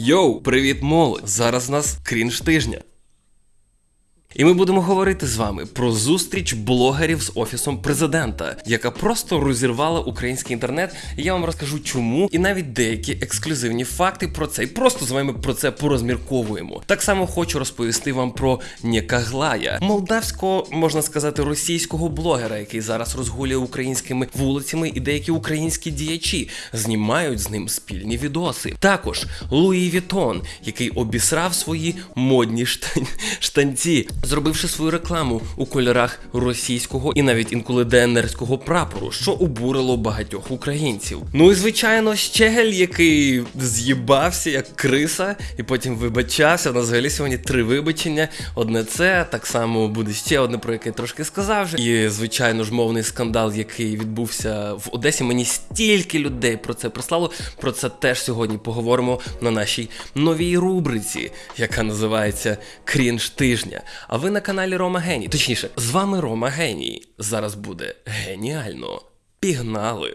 Yo, привіт, молодь! Зараз у нас крінж тижня. І ми будемо говорити з вами про зустріч блогерів з офісом президента, яка просто розірвала український інтернет. І я вам розкажу, чому, і навіть деякі ексклюзивні факти про це. І просто з вами про це порозмірковуємо. Так само хочу розповісти вам про Нєкаглая, молдавського, можна сказати, російського блогера, який зараз розгулює українськими вулицями, і деякі українські діячі знімають з ним спільні відоси. Також Louis Vuitton, який обісрав свої модні штан... штанці зробивши свою рекламу у кольорах російського і навіть інколи ДНРського прапору, що обурило багатьох українців. Ну і звичайно, Щегель, який з'їбався як криса, і потім вибачався. На взагалі сьогодні три вибачення. Одне це так само буде ще одне, про яке я трошки сказав. вже. І звичайно ж мовний скандал, який відбувся в Одесі. Мені стільки людей про це прислало. Про це теж сьогодні поговоримо на нашій новій рубриці, яка називається Крінж тижня. А ви на каналі Рома Геній. Точніше, з вами Рома Геній. Зараз буде геніально. Пігнали!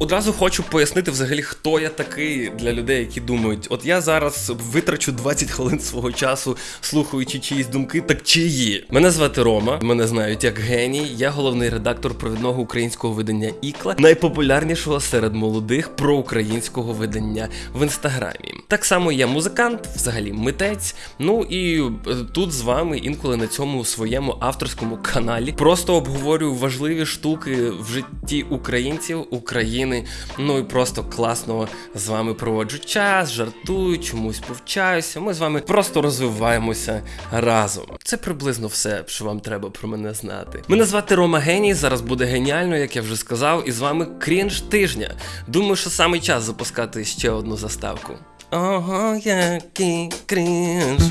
Одразу хочу пояснити взагалі, хто я такий для людей, які думають, от я зараз витрачу 20 хвилин свого часу, слухаючи чиїсь думки, так чиї. Мене звати Рома, мене знають як геній. Я головний редактор провідного українського видання Ікла, найпопулярнішого серед молодих проукраїнського видання в інстаграмі. Так само я музикант, взагалі митець. Ну і е, тут з вами інколи на цьому своєму авторському каналі просто обговорюю важливі штуки в житті українців, України. Ну і просто класно з вами проводжу час, жартую, чомусь повчаюся. Ми з вами просто розвиваємося разом. Це приблизно все, що вам треба про мене знати. Мене звати Рома Геній. Зараз буде геніально, як я вже сказав, і з вами крінж тижня. Думаю, що саме час запускати ще одну заставку. Ого, який крінж.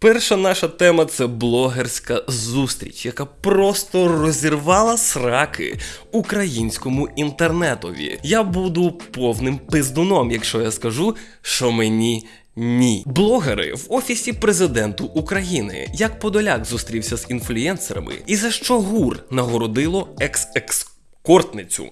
Перша наша тема це блогерська зустріч, яка просто розірвала сраки українському інтернетові. Я буду повним пиздуном, якщо я скажу, що мені. Ні, блогери в офісі президенту України, як Подоляк зустрівся з інфлюєнсерами, і за що ГУР нагородило екс-екскортницю.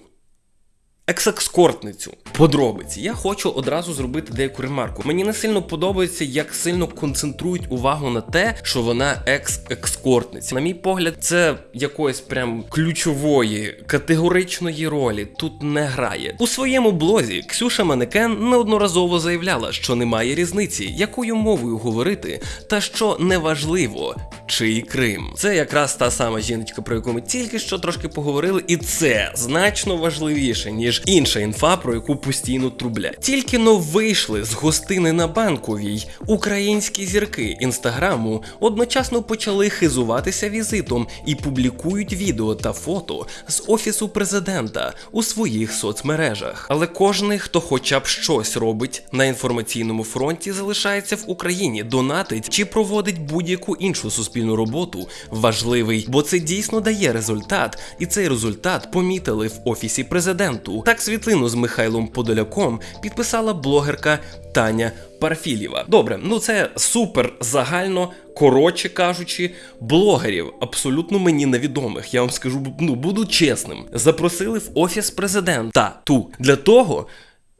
Екс-екскортницю. Подробиці. Я хочу одразу зробити деяку ремарку. Мені не сильно подобається, як сильно концентрують увагу на те, що вона екс-екскортниця. На мій погляд, це якоїсь прям ключової категоричної ролі тут не грає. У своєму блозі Ксюша Манекен неодноразово заявляла, що немає різниці, якою мовою говорити, та що неважливо, чий Крим. Це якраз та сама жіночка, про яку ми тільки що трошки поговорили, і це значно важливіше, ніж інша інфа, про яку постійно трублять. Тільки но вийшли з гостини на банковій українські зірки інстаграму одночасно почали хизуватися візитом і публікують відео та фото з офісу президента у своїх соцмережах. Але кожний, хто хоча б щось робить на інформаційному фронті, залишається в Україні, донатить чи проводить будь-яку іншу суспільну роботу, важливий, бо це дійсно дає результат, і цей результат помітили в офісі президенту. Так світлину з Михайлом Подоляком підписала блогерка Таня Парфілєва. Добре, ну це супер загально. Коротше кажучи, блогерів абсолютно мені невідомих. Я вам скажу, ну буду чесним. Запросили в офіс президента ту для того.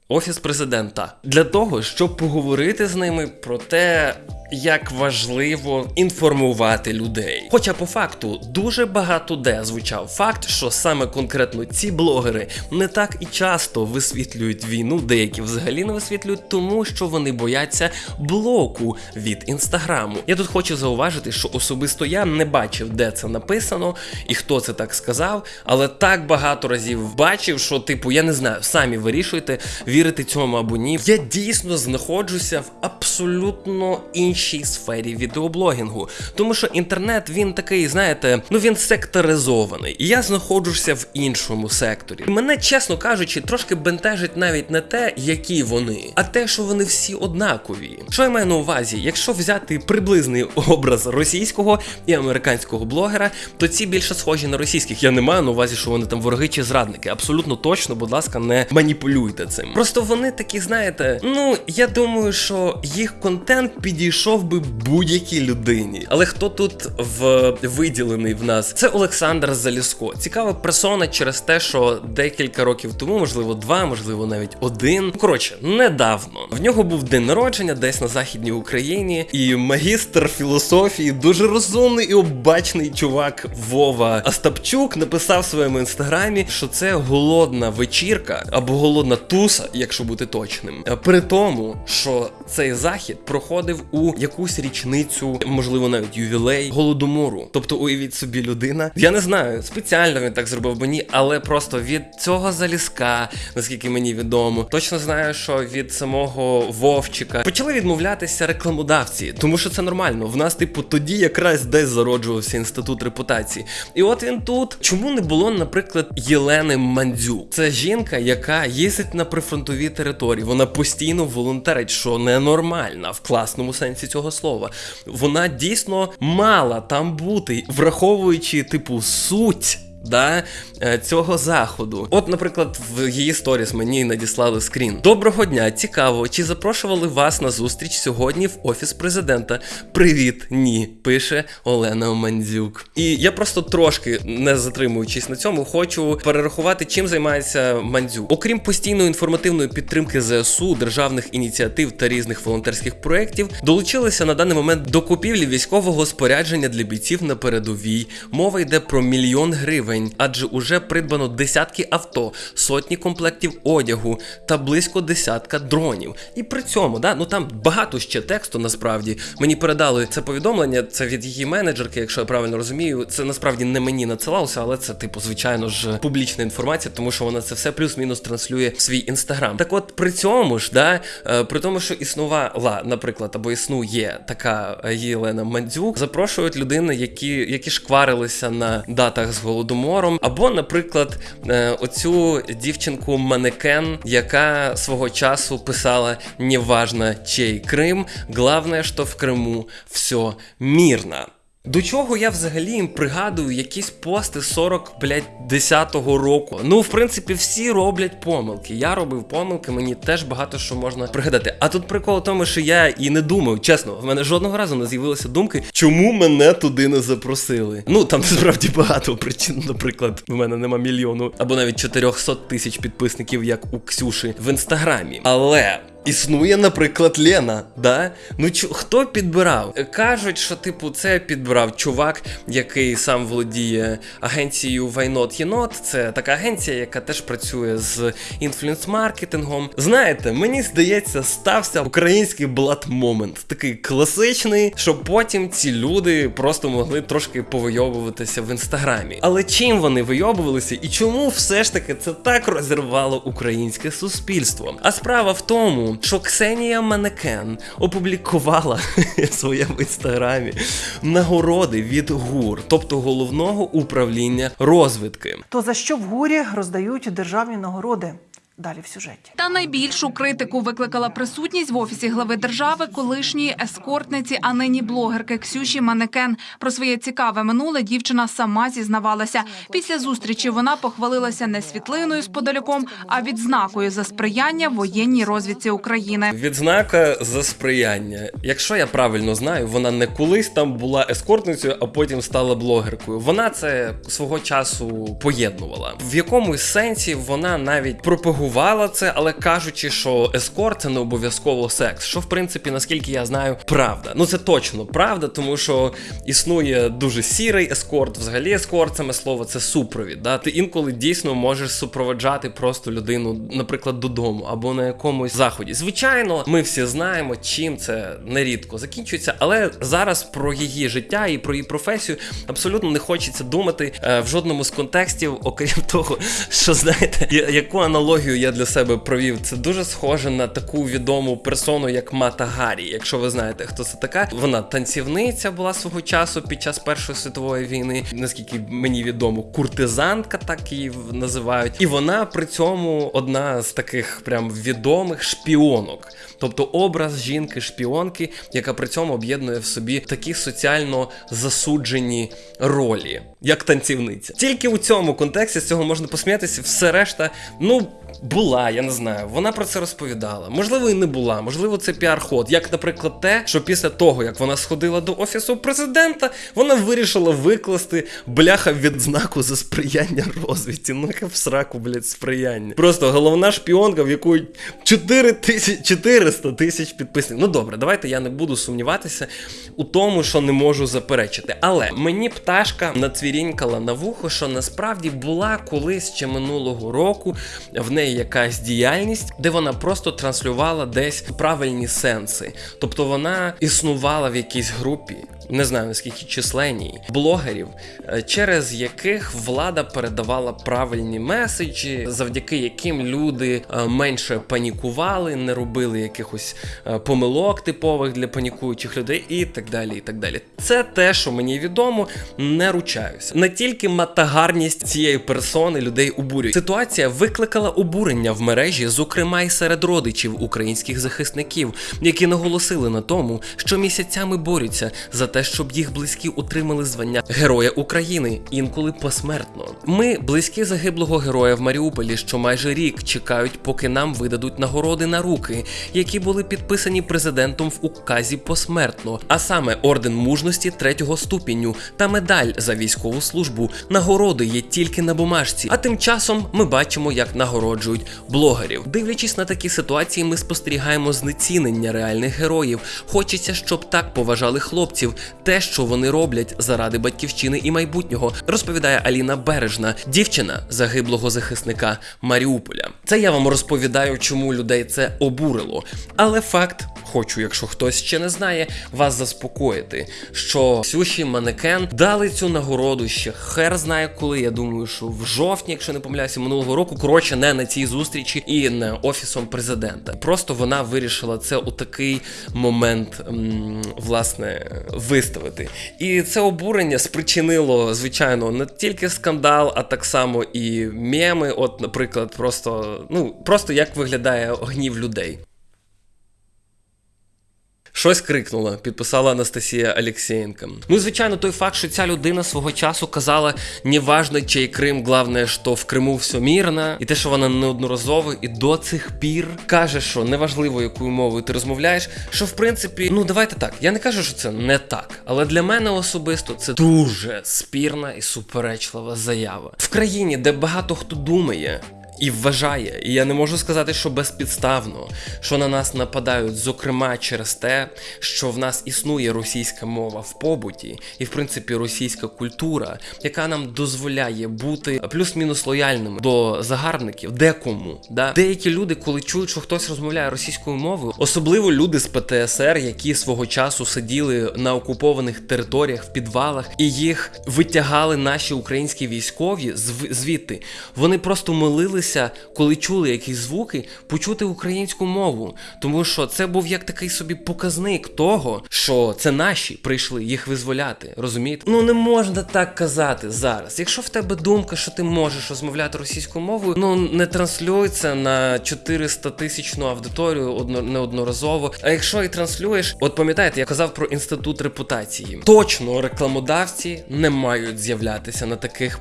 Офіс президента для того, щоб поговорити з ними про те, як важливо інформувати людей. Хоча по факту дуже багато де звучав факт, що саме конкретно ці блогери не так і часто висвітлюють війну, деякі взагалі не висвітлюють, тому що вони бояться блоку від інстаграму. Я тут хочу зауважити, що особисто я не бачив, де це написано і хто це так сказав, але так багато разів бачив, що типу я не знаю, самі вирішуйте, вірити цьому або ні. Я дійсно знаходжуся в абсолютно іншій сфері відеоблогінгу, тому що інтернет він такий, знаєте, ну він секторизований. І я знаходжуся в іншому секторі. І мене, чесно кажучи, трошки бентежить навіть не те, які вони, а те, що вони всі однакові. Що я маю на увазі? Якщо взяти приблизний образ російського і американського блогера, то ці більше схожі на російських. Я не маю на увазі, що вони там вороги чи зрадники. Абсолютно точно, будь ласка, не маніпулюйте цим. Просто вони такі, знаєте, ну я думаю, що їх контент підійшов би будь-якій людині. Але хто тут в виділений в нас? Це Олександр Заліско. Цікава персона через те, що декілька років тому, можливо, два, можливо, навіть один. Коротше, недавно в нього був день народження десь на західній Україні, і магістр філософії, дуже розумний і обачний чувак Вова Остапчук написав в своєму інстаграмі, що це голодна вечірка або голодна туса, якщо бути точним. При тому, що цей захід проходив у якусь річницю, можливо, навіть ювілей голодомору. Тобто, уявіть собі, людина. Я не знаю, спеціально він так зробив би ні, але просто від цього залізка, наскільки мені відомо, точно знаю, що від самого Вовчика почали відмовлятися рекламодавці, тому що це нормально. В нас, типу, тоді якраз десь зароджувався інститут репутації. І от він тут. Чому не було, наприклад, Єлени Мандзюк? Це жінка, яка їздить на прифронтові території. Вона постійно волонтерить, що ненормальна в класному сенсі цього слова. Вона дійсно мала там бути, враховуючи, типу, суть. Да, е, цього заходу. От, наприклад, в її сторіс мені надіслали скрін. Доброго дня, цікаво, чи запрошували вас на зустріч сьогодні в офіс президента? Привіт, ні, пише Олена Мандзюк. І я просто трошки не затримуючись на цьому, хочу перерахувати, чим займається Мандзюк. Окрім постійної інформативної підтримки ЗСУ, державних ініціатив та різних волонтерських проєктів, долучилися на даний момент до купівлі військового спорядження для бійців на передовій. Мова йде про мільйон гривень, адже уже придбано десятки авто, сотні комплектів одягу та близько десятка дронів. І при цьому, да, ну там багато ще тексту насправді. Мені передали це повідомлення, це від її менеджерки, якщо я правильно розумію. Це насправді не мені надсилалося, але це, типу, звичайно ж, публічна інформація, тому що вона це все плюс-мінус транслює в свій інстаграм. Так от при цьому ж, да, е, при тому, що існувала, наприклад, або існує така е, Єлена Мандзюк, запрошують людини, які, які шкварилися на датах з голодомором, або, наприклад, е, оцю дівчинку манекен, яка свого часу писала «Неважно, чей Крим, главное, що в Криму все мирно. До чого я взагалі їм пригадую якісь пости 40, блядь, 10-го року. Ну, в принципі, всі роблять помилки. Я робив помилки, мені теж багато що можна пригадати. А тут прикол в тому, що я і не думав, чесно, в мене жодного разу не з'явилися думки, чому мене туди не запросили. Ну там насправді багато причин. Наприклад, в мене нема мільйону або навіть 400 тисяч підписників, як у Ксюші в інстаграмі. Але. Існує, наприклад, Лена, да? Ну чу, хто підбирав? Кажуть, що типу це підбирав чувак, який сам володіє агенцією Why Not Єнот. Це така агенція, яка теж працює з інфлюенс-маркетингом. Знаєте, мені здається, стався український блат момент, такий класичний, щоб потім ці люди просто могли трошки повийобуватися в інстаграмі. Але чим вони вийобувалися і чому все ж таки це так розірвало українське суспільство? А справа в тому, що Ксенія Манекен опублікувала в своєму інстаграмі нагороди від ГУР, тобто головного управління розвитки. То за що в гурі роздають державні нагороди? Далі в сюжеті. Та найбільшу критику викликала присутність в офісі глави держави колишньої ескортниці, а нині блогерки Ксюші Манекен. Про своє цікаве минуле дівчина сама зізнавалася. Після зустрічі вона похвалилася не світлиною з подаляком, а відзнакою за сприяння воєнній розвідці України. Відзнака за сприяння. Якщо я правильно знаю, вона не колись там була ескортницею, а потім стала блогеркою. Вона це свого часу поєднувала. В якомусь сенсі вона навіть пропагувала це, але кажучи, що ескорт це не обов'язково секс. Що в принципі, наскільки я знаю, правда. Ну це точно правда, тому що існує дуже сірий ескорт. Взагалі, ескорт саме слово це супровід. Да? Ти інколи дійсно можеш супроводжати просто людину, наприклад, додому або на якомусь заході. Звичайно, ми всі знаємо, чим це нерідко закінчується, але зараз про її життя і про її професію абсолютно не хочеться думати е, в жодному з контекстів, окрім того, що знаєте, яку аналогію я для себе провів. Це дуже схоже на таку відому персону, як Мата Гаррі. Якщо ви знаєте, хто це така, вона танцівниця була свого часу під час Першої світової війни, наскільки мені відомо, куртизантка, так її називають. І вона при цьому одна з таких прям відомих шпіонок. Тобто образ жінки-шпіонки, яка при цьому об'єднує в собі такі соціально засуджені ролі, як танцівниця. Тільки у цьому контексті з цього можна посміятися, все решта, ну. Була, я не знаю. Вона про це розповідала. Можливо, і не була. Можливо, це піар-ход. Як, наприклад, те, що після того, як вона сходила до офісу президента, вона вирішила викласти бляха відзнаку за сприяння розвідці. Ну яке в сраку, блядь, сприяння. Просто головна шпіонка, в якої 4 тисяч 400 тисяч підписників. Ну добре, давайте я не буду сумніватися у тому, що не можу заперечити. Але мені пташка нацвірінькала на вухо, що насправді була колись ще минулого року в неї якась діяльність, де вона просто транслювала десь правильні сенси. Тобто вона існувала в якійсь групі. Не знаю наскільки численній блогерів, е, через яких влада передавала правильні меседжі, завдяки яким люди е, менше панікували, не робили якихось е, помилок типових для панікуючих людей, і так далі. І так далі. Це те, що мені відомо, не ручаюся. Не тільки матагарність цієї персони людей обурює. Ситуація викликала обурення в мережі, зокрема й серед родичів українських захисників, які наголосили на тому, що місяцями борються за те, щоб їх близькі отримали звання Героя України, інколи посмертно. Ми близькі загиблого героя в Маріуполі, що майже рік чекають, поки нам видадуть нагороди на руки, які були підписані президентом в указі посмертно, а саме орден мужності третього ступеню та медаль за військову службу. Нагороди є тільки на бумажці. А тим часом ми бачимо, як нагороджують блогерів. Дивлячись на такі ситуації, ми спостерігаємо знецінення реальних героїв. Хочеться, щоб так поважали хлопців, те, що вони роблять заради батьківщини і майбутнього, розповідає Аліна Бережна, дівчина загиблого захисника Маріуполя. Це я вам розповідаю, чому людей це обурило. Але факт. Хочу, якщо хтось ще не знає, вас заспокоїти, що Сюші Манекен дали цю нагороду ще хер знає коли. Я думаю, що в жовтні, якщо не помиляюся, минулого року, коротше, не на цій зустрічі і не офісом президента. Просто вона вирішила це у такий момент, власне, виставити. І це обурення спричинило, звичайно, не тільки скандал, а так само і меми. От, наприклад, просто ну просто як виглядає гнів людей. Щось крикнула, підписала Анастасія Алєксєєнка. Ну, і, звичайно, той факт, що ця людина свого часу казала, неважно, чий Крим, головне, що в Криму все мирно, і те, що вона неодноразово і до цих пір каже, що неважливо, якою мовою ти розмовляєш, що в принципі, ну давайте так. Я не кажу, що це не так, але для мене особисто це дуже спірна і суперечлива заява в країні, де багато хто думає. І вважає, і я не можу сказати, що безпідставно, що на нас нападають, зокрема через те, що в нас існує російська мова в побуті, і в принципі російська культура, яка нам дозволяє бути плюс-мінус лояльними до загарбників, декому. Да? Деякі люди, коли чують, що хтось розмовляє російською мовою, особливо люди з ПТСР, які свого часу сиділи на окупованих територіях в підвалах, і їх витягали наші українські військові зв- звідти. Вони просто молилися, коли чули якісь звуки, почути українську мову, тому що це був як такий собі показник того, що це наші прийшли їх визволяти. Розумієте? Ну не можна так казати зараз. Якщо в тебе думка, що ти можеш розмовляти російською мовою, ну не транслюй це на 400 тисячну аудиторію одно неодноразово. А якщо і транслюєш, от пам'ятаєте, я казав про інститут репутації. Точно рекламодавці не мають з'являтися на таких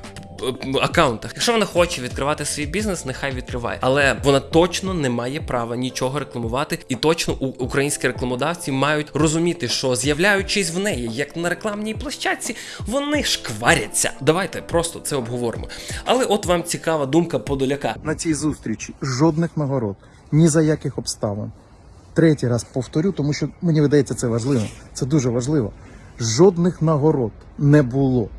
аккаунтах. Якщо вона хоче відкривати свій бізнес, нехай відкриває. Але вона точно не має права нічого рекламувати, і точно українські рекламодавці мають розуміти, що з'являючись в неї, як на рекламній площадці, вони шкваряться. Давайте просто це обговоримо. Але от вам цікава думка Подоляка. на цій зустрічі жодних нагород, ні за яких обставин. Третій раз повторю, тому що мені видається це важливо. Це дуже важливо. Жодних нагород не було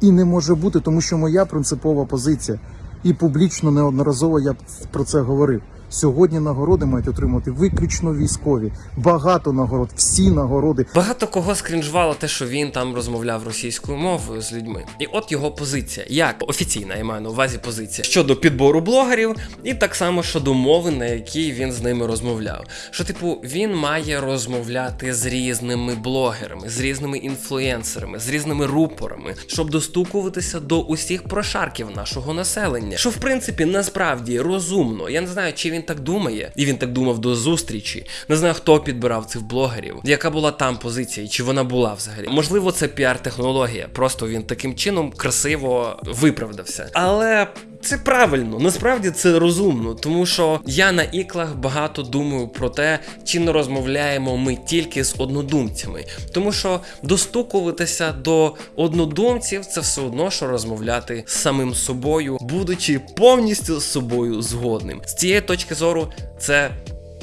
і не може бути, тому що моя принципова позиція, і публічно неодноразово я про це говорив. Сьогодні нагороди мають отримати виключно військові. Багато нагород, всі нагороди Багато кого скрінжувало те, що він там розмовляв російською мовою з людьми. І от його позиція, як офіційна, я маю на увазі позиція щодо підбору блогерів, і так само щодо мови, на якій він з ними розмовляв. Що, типу, він має розмовляти з різними блогерами, з різними інфлюенсерами, з різними рупорами, щоб достукуватися до усіх прошарків нашого населення. Що в принципі насправді розумно. Я не знаю, чи він так думає, і він так думав до зустрічі. Не знаю, хто підбирав цих блогерів, яка була там позиція, чи вона була взагалі. Можливо, це піар-технологія. Просто він таким чином красиво виправдався. Але це правильно, насправді це розумно, тому що я на іклах багато думаю про те, чи не розмовляємо ми тільки з однодумцями. Тому що достукуватися до однодумців це все одно, що розмовляти з самим собою, будучи повністю з собою згодним. З цієї точки зору, це.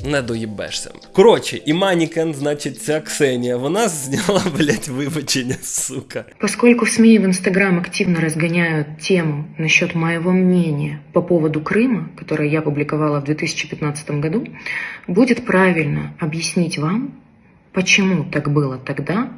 Не доїбешся. Коротше, і Манікен, значить, ця Ксенія, вона зняла, блять, вибачення, сука. Поскольку в СМИ и в Инстаграм активно разгоняют тему насчет моего мнения по поводу Крыма, которое я публиковала в 2015 году, будет правильно объяснить вам, почему так было тогда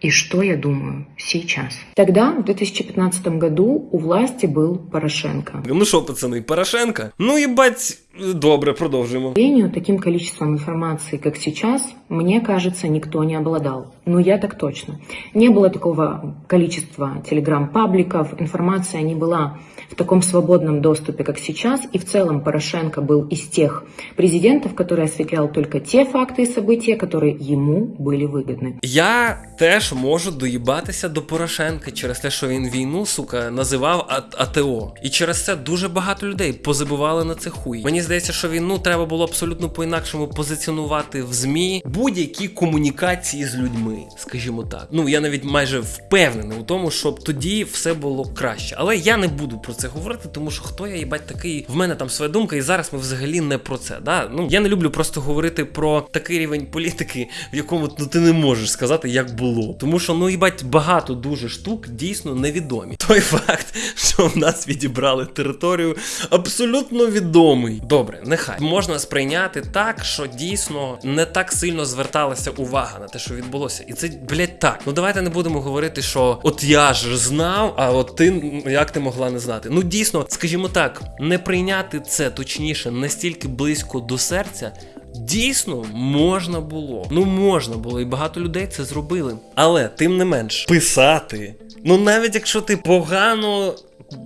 и что я думаю сейчас. Тогда, в 2015 году, у власти был Порошенко. Ну що, пацани, Порошенка? Ну їбать, добре, продовжуємо. К сожалению, таким количеством информации, как сейчас, мне кажется, никто не обладал. Но я так точно. Не было такого количества телеграм-пабликов, информация не была в таком свободном доступе, как сейчас. И в целом Порошенко был из тех президентов, который осветлял только те факты и события, которые ему были выгодны. Я теж можу доїбатися до Порошенка через те, що він війну, сука, називав А- АТО. І через це дуже багато людей позабивали на це хуй. Мені здається, що війну треба було абсолютно по-інакшому позиціонувати в ЗМІ будь-які комунікації з людьми, скажімо так. Ну я навіть майже впевнений у тому, щоб тоді все було краще. Але я не буду про це говорити, тому що хто я їбать такий. В мене там своя думка, і зараз ми взагалі не про це. Да? Ну я не люблю просто говорити про такий рівень політики, в якому ну, ти не можеш сказати, як було. Тому що ну їбать багато дуже штук дійсно невідомі. Той факт, що в нас відібрали територію, абсолютно відомий. Добре, нехай можна сприйняти так, що дійсно не так сильно зверталася увага на те, що відбулося. І це, блядь, так. Ну давайте не будемо говорити, що от я ж знав, а от ти як ти могла не знати. Ну дійсно, скажімо так, не прийняти це точніше настільки близько до серця. Дійсно, можна було. Ну можна було, і багато людей це зробили. Але тим не менш, писати. Ну навіть якщо ти погано.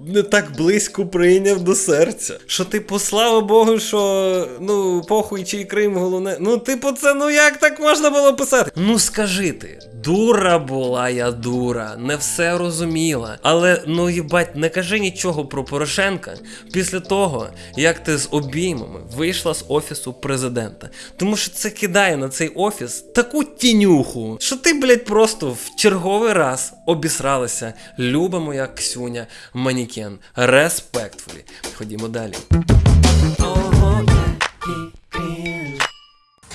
Не так близько прийняв до серця. Що, типу, слава Богу, що ну, похуй чий Крим головне. Ну, типу, це ну як так можна було писати? Ну скажи ти, дура була я дура, не все розуміла. Але ну їбать, не кажи нічого про Порошенка після того, як ти з обіймами вийшла з офісу президента. Тому що це кидає на цей офіс таку тінюху, що ти, блядь, просто в черговий раз обісралася. Люба моя Ксюня Манікен. Respectfully. Ходімо далі.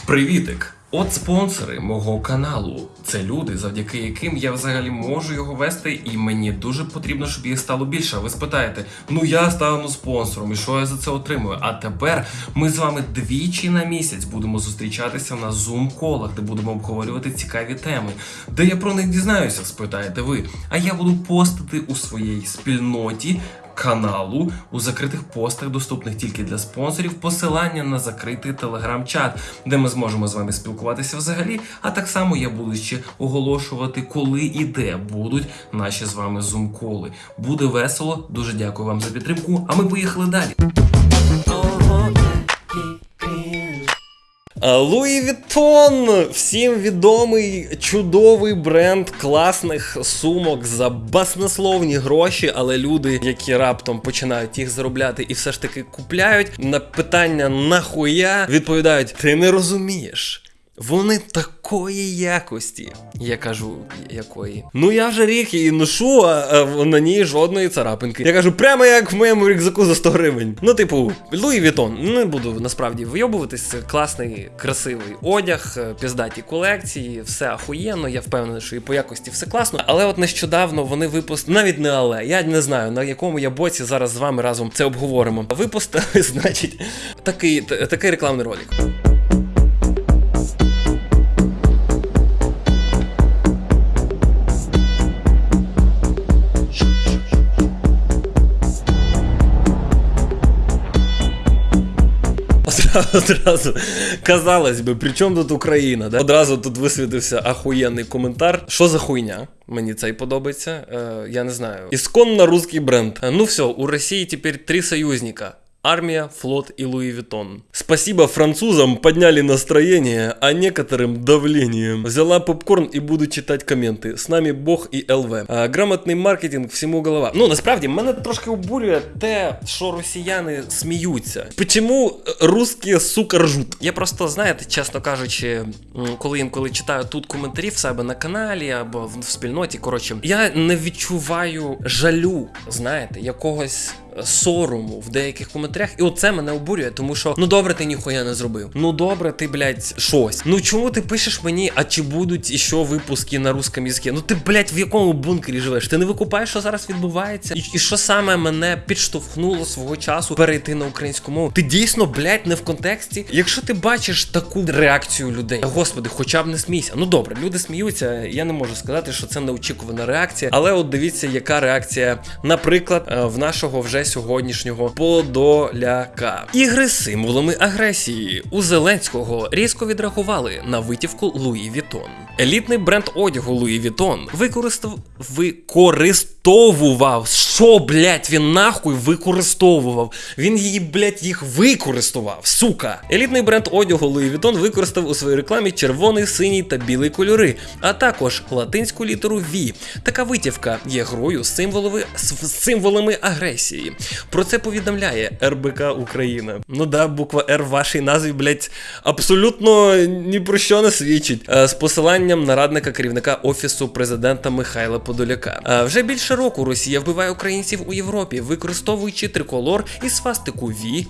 Привітик! От спонсори мого каналу. Це люди, завдяки яким я взагалі можу його вести, і мені дуже потрібно, щоб їх стало більше. Ви спитаєте, ну я стану спонсором, і що я за це отримую? А тепер ми з вами двічі на місяць будемо зустрічатися на зум-колах, де будемо обговорювати цікаві теми. Де я про них дізнаюся, спитаєте ви. А я буду постити у своїй спільноті каналу у закритих постах, доступних тільки для спонсорів, посилання на закритий телеграм-чат, де ми зможемо з вами спілкуватися взагалі. А так само я буду ще оголошувати, коли і де будуть наші з вами зум-коли. Буде весело. Дуже дякую вам за підтримку. А ми поїхали далі. Louis Vuitton, всім відомий чудовий бренд класних сумок за баснословні гроші, але люди, які раптом починають їх заробляти і все ж таки купляють, на питання нахуя відповідають: ти не розумієш. Вони такої якості. Я кажу, якої. Ну я вже рік її ношу, а, а на ній жодної царапинки. Я кажу, прямо як в моєму рюкзаку за 100 гривень. Ну, типу, Louis Vuitton. Не буду насправді вийобуватись. Класний, красивий одяг, е, піздаті колекції, все ахуєнно. Я впевнений, що і по якості все класно. Але от нещодавно вони випустили, навіть не але, я не знаю на якому я боці зараз з вами разом це обговоримо. Випустили, значить, такий, такий рекламний ролик. Одразу, казалось би, при чому тут Україна? Да? Одразу тут висвітився ахуєнний коментар. Що за хуйня? Мені цей подобається. Е, я не знаю. Ісконно русський бренд. Е, Ну все, у Росії тепер три союзника. Армия, флот и Луи Виттон. Спасибо французам, подняли настроение, а некоторым давлением. Взяла попкорн и буду читать коменти. С нами Бог і ЛВ. А, грамотний маркетинг всьому голова. Ну насправді мене трошки обурює те, що росіяни сміються. Чому русські сука ржуть? Я просто знаєте, чесно кажучи, м, коли інколи читаю тут коментарі в себе на каналі або в, в спільноті. Коротше, я не відчуваю жалю, знаєте, якогось Сорому в деяких коментарях, і оце мене обурює, тому що ну добре, ти ніхуя не зробив. Ну добре, ти, блядь, щось. Ну чому ти пишеш мені, а чи будуть іще випуски на русском языке? Ну ти, блядь, в якому бункері живеш? Ти не викупаєш, що зараз відбувається? І, і що саме мене підштовхнуло свого часу перейти на українську мову? Ти дійсно, блядь, не в контексті. Якщо ти бачиш таку реакцію людей, господи, хоча б не смійся. Ну добре, люди сміються. Я не можу сказати, що це неочікувана реакція. Але от дивіться, яка реакція, наприклад, е, в нашого вже сьогоднішнього подоляка. Ігри з символами агресії у Зеленського різко відреагували на витівку Louis Vuitton. Елітний бренд одягу Луї Вітон використав використовував. Що, блять, він нахуй використовував? Він її, блять, їх використовував, сука. Елітний бренд одягу Луї Вітон використав у своїй рекламі червоний, синій та білий кольори, а також латинську літеру V. Така витівка є грою з символами, з Про це повідомляє РБК Україна. Ну да, буква Р в вашій назві, блять, абсолютно ні про що не свідчить. Е, З посиланням на радника керівника офісу президента Михайла Подоляка. Е, Вже більше року Росія вбиває українців у Європі, використовуючи триколор і свастику V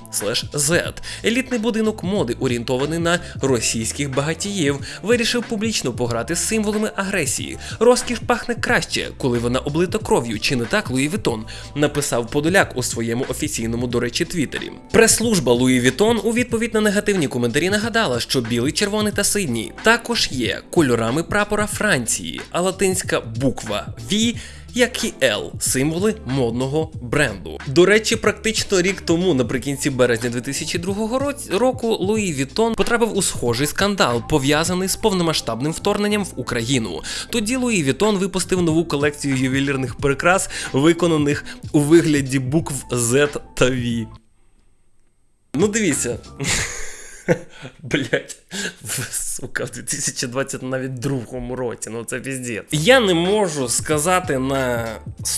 Z. Елітний будинок моди, орієнтований на російських багатіїв, вирішив публічно пограти з символами агресії. Розкіш пахне краще, коли вона облита кров'ю, чи не так Луї Вітон, написав Подоляк у своєму офіційному, до речі, твіттері. Прес-служба Луї Вітон у відповідь на негативні коментарі нагадала, що білий, червоний та синій також є кольорами прапора Франції, а латинська буква V як і L – символи модного бренду. До речі, практично рік тому, наприкінці березня 2002 року, Луї Вітон потрапив у схожий скандал, пов'язаний з повномасштабним вторгненням в Україну. Тоді Луї Вітон випустив нову колекцію ювелірних прикрас, виконаних у вигляді букв Z та V. Ну, дивіться. Блять, сука, в 2020 навіть другому році, ну це піздець. Я не можу сказати на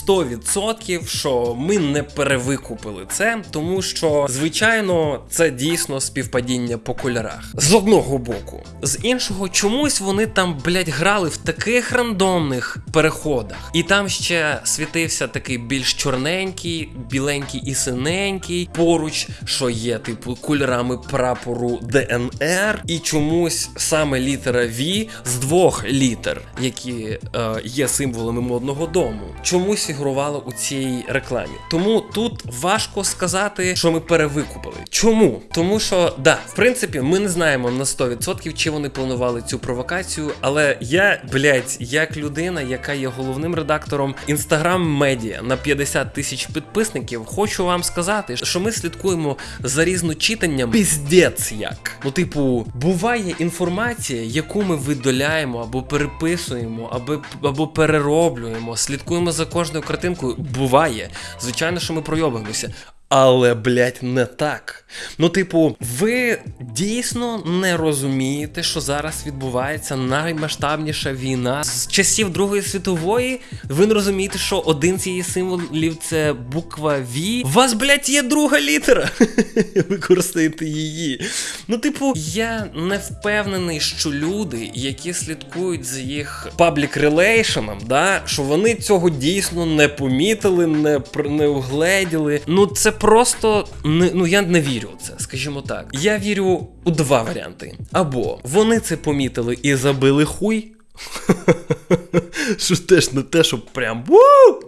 100%, що ми не перевикупили це, тому що, звичайно, це дійсно співпадіння по кольорах. З одного боку. З іншого, чомусь вони там, блять, грали в таких рандомних переходах. І там ще світився такий більш чорненький, біленький і синенький поруч, що є, типу, кольорами прапору ДНР, і чомусь саме літера V з двох літер, які е, є символами модного дому, чомусь фігурувало у цій рекламі. Тому тут важко сказати, що ми перевикупили. Чому? Тому що да, в принципі, ми не знаємо на 100% чи вони планували цю провокацію, але я, блядь, як людина, яка є головним редактором інстаграм медіа на 50 тисяч підписників, хочу вам сказати, що ми слідкуємо за різночитанням піздець як. Ну, типу, буває інформація, яку ми видаляємо або переписуємо, або, або перероблюємо, слідкуємо за кожною картинкою. Буває. Звичайно, що ми пройобуємося. Але, блядь, не так. Ну, типу, ви дійсно не розумієте, що зараз відбувається наймасштабніша війна з часів Другої світової. Ви не розумієте, що один з її символів це буква V. У вас, блядь, є друга літера. Використаєте її. Ну, типу, я не впевнений, що люди, які слідкують за їх паблік релейшеном, да, що вони цього дійсно не помітили, не, не угледіли. Ну, це просто не, ну я не вірю в це, скажімо так. Я вірю у два варіанти. Або вони це помітили і забили хуй. Що теж не те, що прям ву,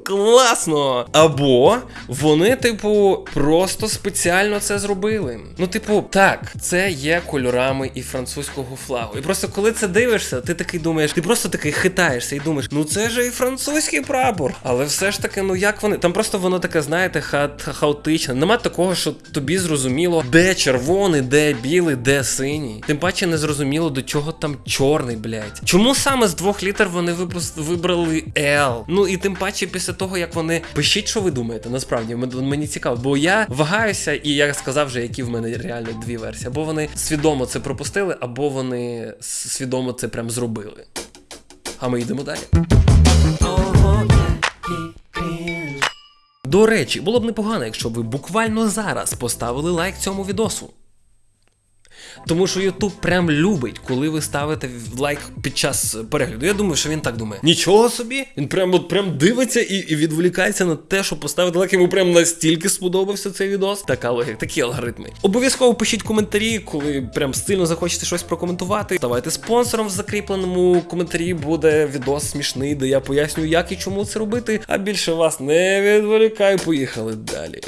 класно. Або вони, типу, просто спеціально це зробили. Ну, типу, так, це є кольорами і французького флагу. І просто коли це дивишся, ти такий думаєш, ти просто такий хитаєшся і думаєш, ну це ж і французький прапор. Але все ж таки, ну як вони. Там просто воно таке, знаєте, ха хаотичне. Нема такого, що тобі зрозуміло, де червоний, де білий, де синій. Тим паче не зрозуміло, до чого там чорний, блядь. Чому саме з двох літер вони вибрали L. Ну і тим паче після того, як вони пишіть, що ви думаєте, насправді мені цікаво, бо я вагаюся, і я сказав вже, які в мене реально дві версії. Або вони свідомо це пропустили, або вони свідомо це прям зробили. А ми йдемо далі. До речі, було б непогано, якщо б ви буквально зараз поставили лайк цьому відосу. Тому що Ютуб прям любить, коли ви ставите лайк під час перегляду. Я думаю, що він так думає. Нічого собі, він прям от прям дивиться і, і відволікається на те, щоб поставити лайк. Йому прям настільки сподобався цей відос. Така логіка, такі алгоритми. Обов'язково пишіть коментарі, коли прям сильно захочете щось прокоментувати. Ставайте спонсором в закріпленому коментарі. Буде відос смішний, де я пояснюю, як і чому це робити. А більше вас не відволікаю. Поїхали далі.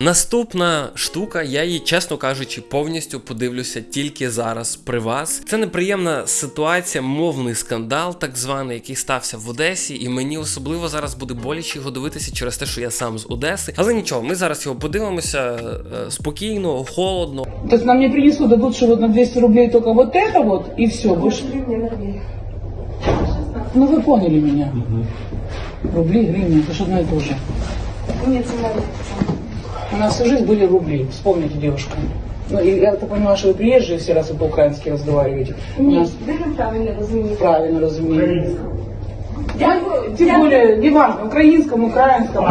Наступна штука, я її, чесно кажучи, повністю подивлюся тільки зараз при вас. Це неприємна ситуація, мовний скандал, так званий, який стався в Одесі, і мені особливо зараз буде боляче його дивитися через те, що я сам з Одеси. Але нічого, ми зараз його подивимося е, спокійно, холодно. То есть нам не принесут, дадут, что вот на 200 рублей только вот это вот, и все, больше... Ну вы поняли меня. Рубли, гривны, это же одно и то же. У нас всю жизнь были рубли, вспомните, девушка. Ну, и я так понимаю, что вы приезжие все раз вы по-украински разговариваете. У Ні, нас дуже правильно розумієте. правильно разумею. Тем более, неважно, украинском, украинском.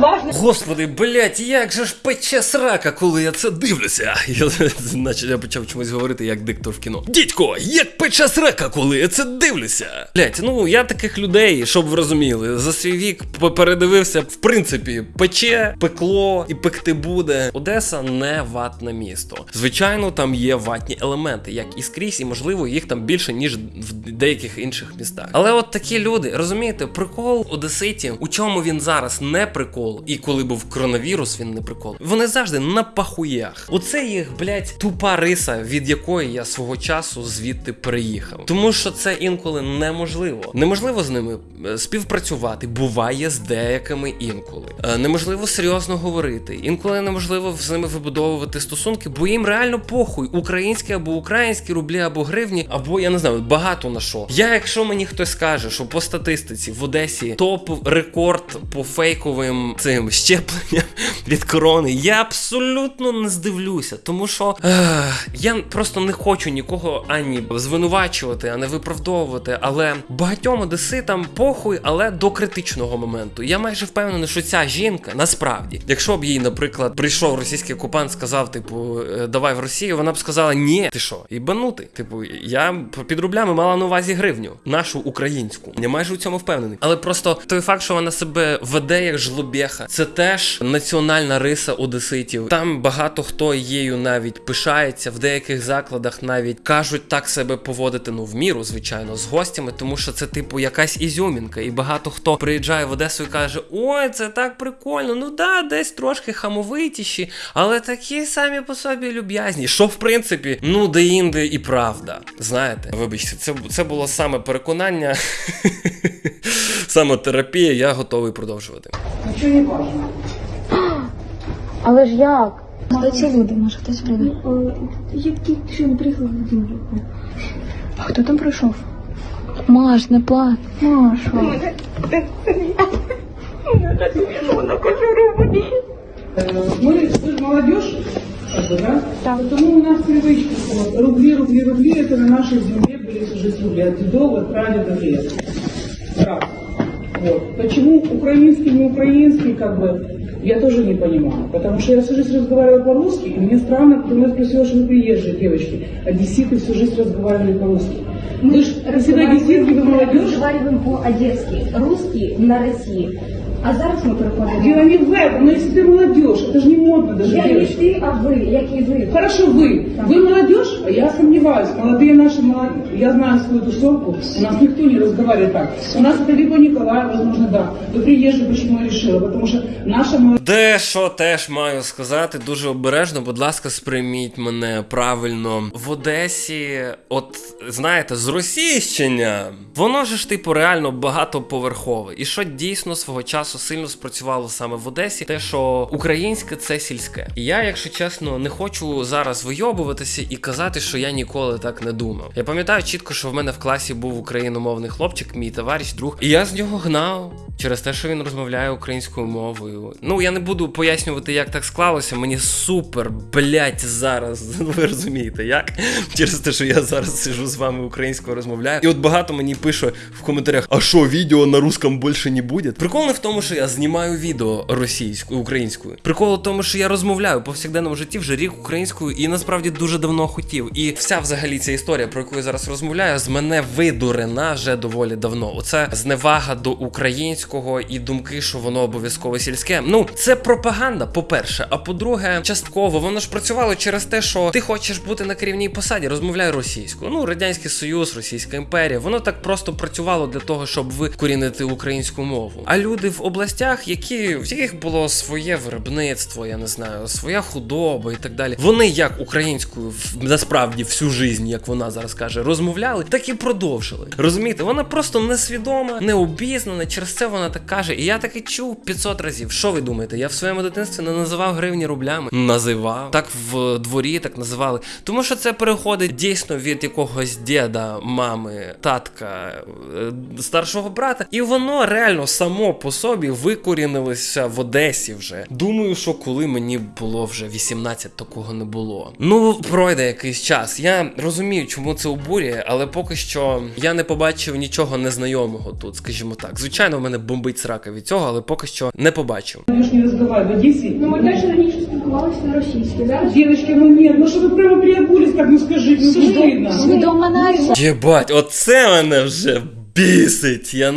Важно, Господи, блять, як же ж пече срака, коли я це дивлюся. Я, наче я почав чомусь говорити як диктор в кіно. Дідько, як пече срака, коли я це дивлюся. Блять, ну я таких людей, щоб ви розуміли, за свій вік передивився, в принципі, пече, пекло і пекти буде. Одеса не ватне місто. Звичайно, там є ватні елементи, як і скрізь, і можливо їх там більше, ніж в деяких інших містах. Але от такі люди, розумієте, прикол одеситів, у чому він зараз не прикол, і коли був коронавірус, він не прикол. Вони завжди на пахуях. Оце їх, блядь, тупа риса, від якої я свого часу звідти переїхав. Тому що це інколи неможливо. Неможливо з ними е, співпрацювати. Буває з деякими інколи. Е, Неможливо серйозно говорити. Інколи неможливо з ними вибудовувати стосунки, бо їм реально похуй. Українські або українські рублі, або гривні, або я не знаю, багато на що. Я, якщо мені хтось скаже, що по статистиці в Одесі топ рекорд по фейковим цим щепленням від корони, я абсолютно не здивлюся, тому що ех, я просто не хочу нікого ані звинувачувати, а не виправдовувати. Але багатьом одеситам похуй, але до критичного моменту. Я майже впевнений, що ця жінка насправді, якщо б їй, наприклад, прийшов російський окупант, сказав, типу, «Е, давай в Росію, вона б сказала, ні, ти що, їбанути. Типу, я під рублями мала на увазі гривню, нашу українську. Я майже у цьому впевнений. Але просто той факт, що вона себе веде як жлобєха, це теж національна риса одеситів. Там багато хто її навіть пишається в деяких закладах, навіть кажуть так себе поводити, ну в міру, звичайно, з гостями, тому що це типу якась ізюмінка, і багато хто приїжджає в Одесу і каже: Ой, це так прикольно. Ну да, десь трошки хамовитіші, але такі самі по собі люб'язні. Що в принципі, ну де-інде і правда. Знаєте, вибачте, це, це було саме переконання, саме терапія. Я готовий продовжувати. ничего не важно. Але ж як? Хто ці люди? Може хтось прийде? Я тільки що не приїхала в Володимирівку. А хто там прийшов? Маш, не плач. Маша. Э, Мы, вы же молодежь, как бы, да? Потому у нас привычка, вот, рубли, рубли, рубли, это на нашей земле были всю жизнь рубли, от дедов, от прадедов лет. Раз. Вот. Почему украинский, не украинский, как бы, я тоже не понимаю. Потому что я всю жизнь разговаривала по-русски, и мне странно, когда меня спросила, что вы приезжие девочки. Одесситы всю жизнь разговаривали по-русски. Вы же всегда одесситки, вы молодежь. Разговариваем по-одесски, русский на России. А зараз ми переходимо. Дело не в этом, но если ты молодежь, это же не модно даже, Я не девочки. ти, а ви, як і ви. Хорошо, вы. Вы молодежь, а я сомневаюсь. Молодые наши, молод- я знаю свою тусовку, у нас никто не разговаривает так. У нас это либо Николаева, возможно, да. Вы приезжие, почему я решила? Потому что наша молодежь Дещо теж маю сказати дуже обережно. Будь ласка, сприйміть мене правильно. В Одесі, от знаєте, з російщення, воно ж типу реально багатоповерхове. І що дійсно свого часу сильно спрацювало саме в Одесі, те, що українське це сільське. І я, якщо чесно, не хочу зараз вийобуватися і казати, що я ніколи так не думав. Я пам'ятаю чітко, що в мене в класі був україномовний хлопчик, мій товариш, друг, і я з нього гнав через те, що він розмовляє українською мовою. Ну я не буду пояснювати, як так склалося. Мені супер, блять, зараз. Ви розумієте, як? Через те, що я зараз сижу з вами українською розмовляю. І от багато мені пише в коментарях: а що, відео на русском більше не буде? Прикол не в тому, що я знімаю відео російською, українською. Прикол в тому, що я розмовляю повсякденному житті вже рік українською і насправді дуже давно хотів. І вся взагалі ця історія, про яку я зараз розмовляю, з мене видурена вже доволі давно. Оце зневага до українського і думки, що воно обов'язково сільське. Ну, це пропаганда, по-перше. А по-друге, частково воно ж працювало через те, що ти хочеш бути на керівній посаді, розмовляй російською. Ну, радянський союз, Російська імперія, воно так просто працювало для того, щоб викорінити українську мову. А люди в областях, які в яких було своє виробництво, я не знаю, своя худоба і так далі. Вони як українською насправді всю жизнь, як вона зараз каже, розмовляли, так і продовжили. Розумієте, вона просто несвідома, необізнана. Через це вона так каже. І я таки чув 500 разів. Що ви думаєте? Я в своєму дитинстві не називав гривні рублями. Називав так в дворі, так називали. Тому що це переходить дійсно від якогось діда, мами, татка, е, старшого брата, і воно реально само по собі викорінилося в Одесі вже. Думаю, що коли мені було вже 18, такого не було. Ну, пройде якийсь час. Я розумію, чому це обурює, але поки що я не побачив нічого незнайомого тут, скажімо так. Звичайно, в мене бомбить срака від цього, але поки що не побачив. не разговаривает в Одессе. Ну, ми теж раніше спілкувалися на російській. Зараз Девочки, ну ні, ну що ви прямо приобулись, так ну скажіть, ну нація. Єбать, оце мене вже бісить. Я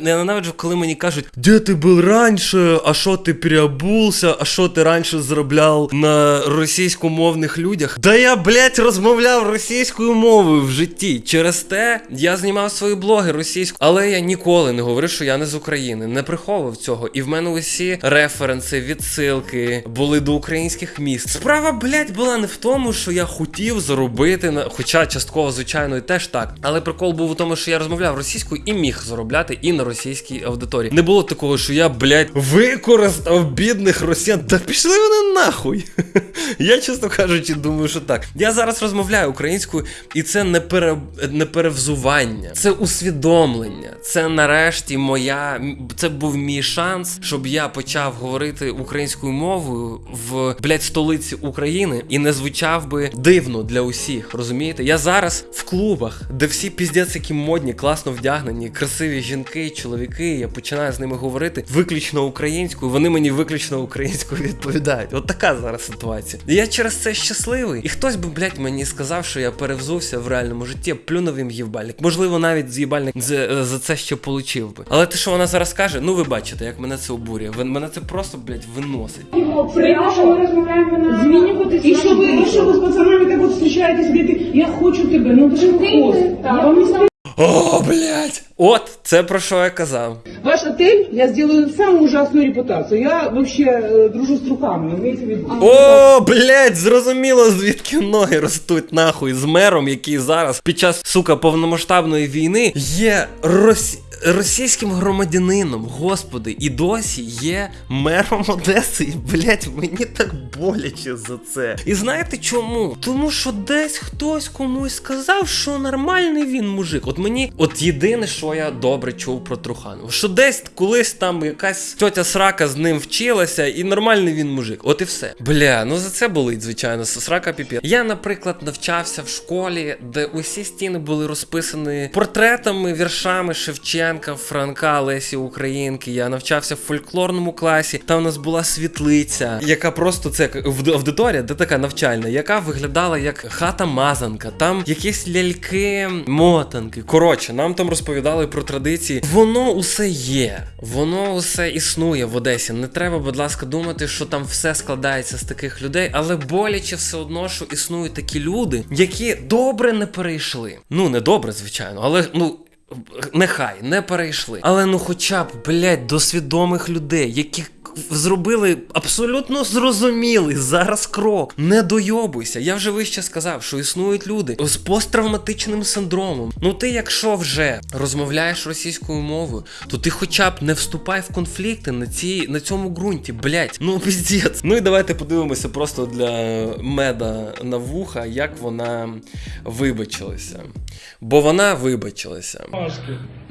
ненавиджу, коли мені кажуть, де ти був раніше, а що ти переобувся, а що ти раніше заробляв на російськомовних людях. Да я, блядь, розмовляв російською мовою в житті. Через те я знімав свої блоги російською, але я ніколи не говорив, що я не з України, не приховував цього. І в мене усі референси, відсилки були до українських міст. Справа, блядь, була не в тому, що я хотів заробити на, хоча частково, звичайно, і теж так. Але прикол був у тому, що я розмовляв російською і міг заробляти і на російській аудиторії. Не було такого, що я, блядь, використав бідних росіян. Та пішли вони нахуй. Я, чесно кажучи, думаю, що так. Я зараз розмовляю українською, і це не, пере... не перевзування, це усвідомлення. Це нарешті моя. Це був мій шанс, щоб я почав говорити українською мовою в блядь, столиці України і не звучав би дивно для усіх. Розумієте? Я зараз в клубах, де всі піздець, які модні, класно вдягнені, красиві жінки, чоловіки. Я починаю з ними говорити виключно українською. Вони мені виключно українською відповідають. От така зараз ситуація. І я через це щасливий. І хтось би, блядь, мені сказав, що я перевзувся в реальному житті, плюнув їм їбальник. Можливо, навіть з'їбальник за, за це ще получив би. Але те, що вона зараз каже, ну ви бачите, як мене це обурює. Ви- Мене це просто, блядь, виносить. Прямо ми розмовляємо на Змінюватися І що ви, і що ви з пацанами так от зустрічаєтесь, говорите, я хочу тебе, ну ти ж хвост. О, блядь! От це про що я казав. Ваш отель я сделаю самую ужасную репутацию. Я вообще э, дружу с руками. О, блядь, зрозуміло, звідки ноги ростуть нахуй з мером, який зараз під час сука повномасштабної війни є росі... російським громадянином, господи, і досі є мером Одеси. І, блядь, мені так боляче за це. І знаєте чому? Тому що десь хтось комусь сказав, що нормальний він мужик. От мені, от єдине, що я добре чув про Труханова, що десь колись там якась тьотя срака з ним вчилася, і нормальний він мужик. От і все. Бля, ну за це болить, звичайно, срака піпі. Я, наприклад, навчався в школі, де усі стіни були розписані портретами, віршами Шевченка, Франка, Лесі Українки. Я навчався в фольклорному класі. Там у нас була світлиця, яка просто це аудиторія, де така навчальна, яка виглядала як хата мазанка. Там якісь ляльки, мотанки. Коротше, нам там розповідали про традиції. Воно усе є, воно усе існує в Одесі. Не треба, будь ласка, думати, що там все складається з таких людей, але боляче все одно, що існують такі люди, які добре не перейшли. Ну, не добре, звичайно, але ну. Нехай не перейшли. Але ну, хоча б, блядь, до свідомих людей, які зробили абсолютно зрозумілий зараз крок. Не дойобуйся. Я вже вище сказав, що існують люди з посттравматичним синдромом. Ну ти, якщо вже розмовляєш російською мовою, то ти хоча б не вступай в конфлікти на цій на цьому ґрунті. Блять, ну піздець. Ну і давайте подивимося просто для меда на вуха, як вона вибачилася. Бо вона вибачилася.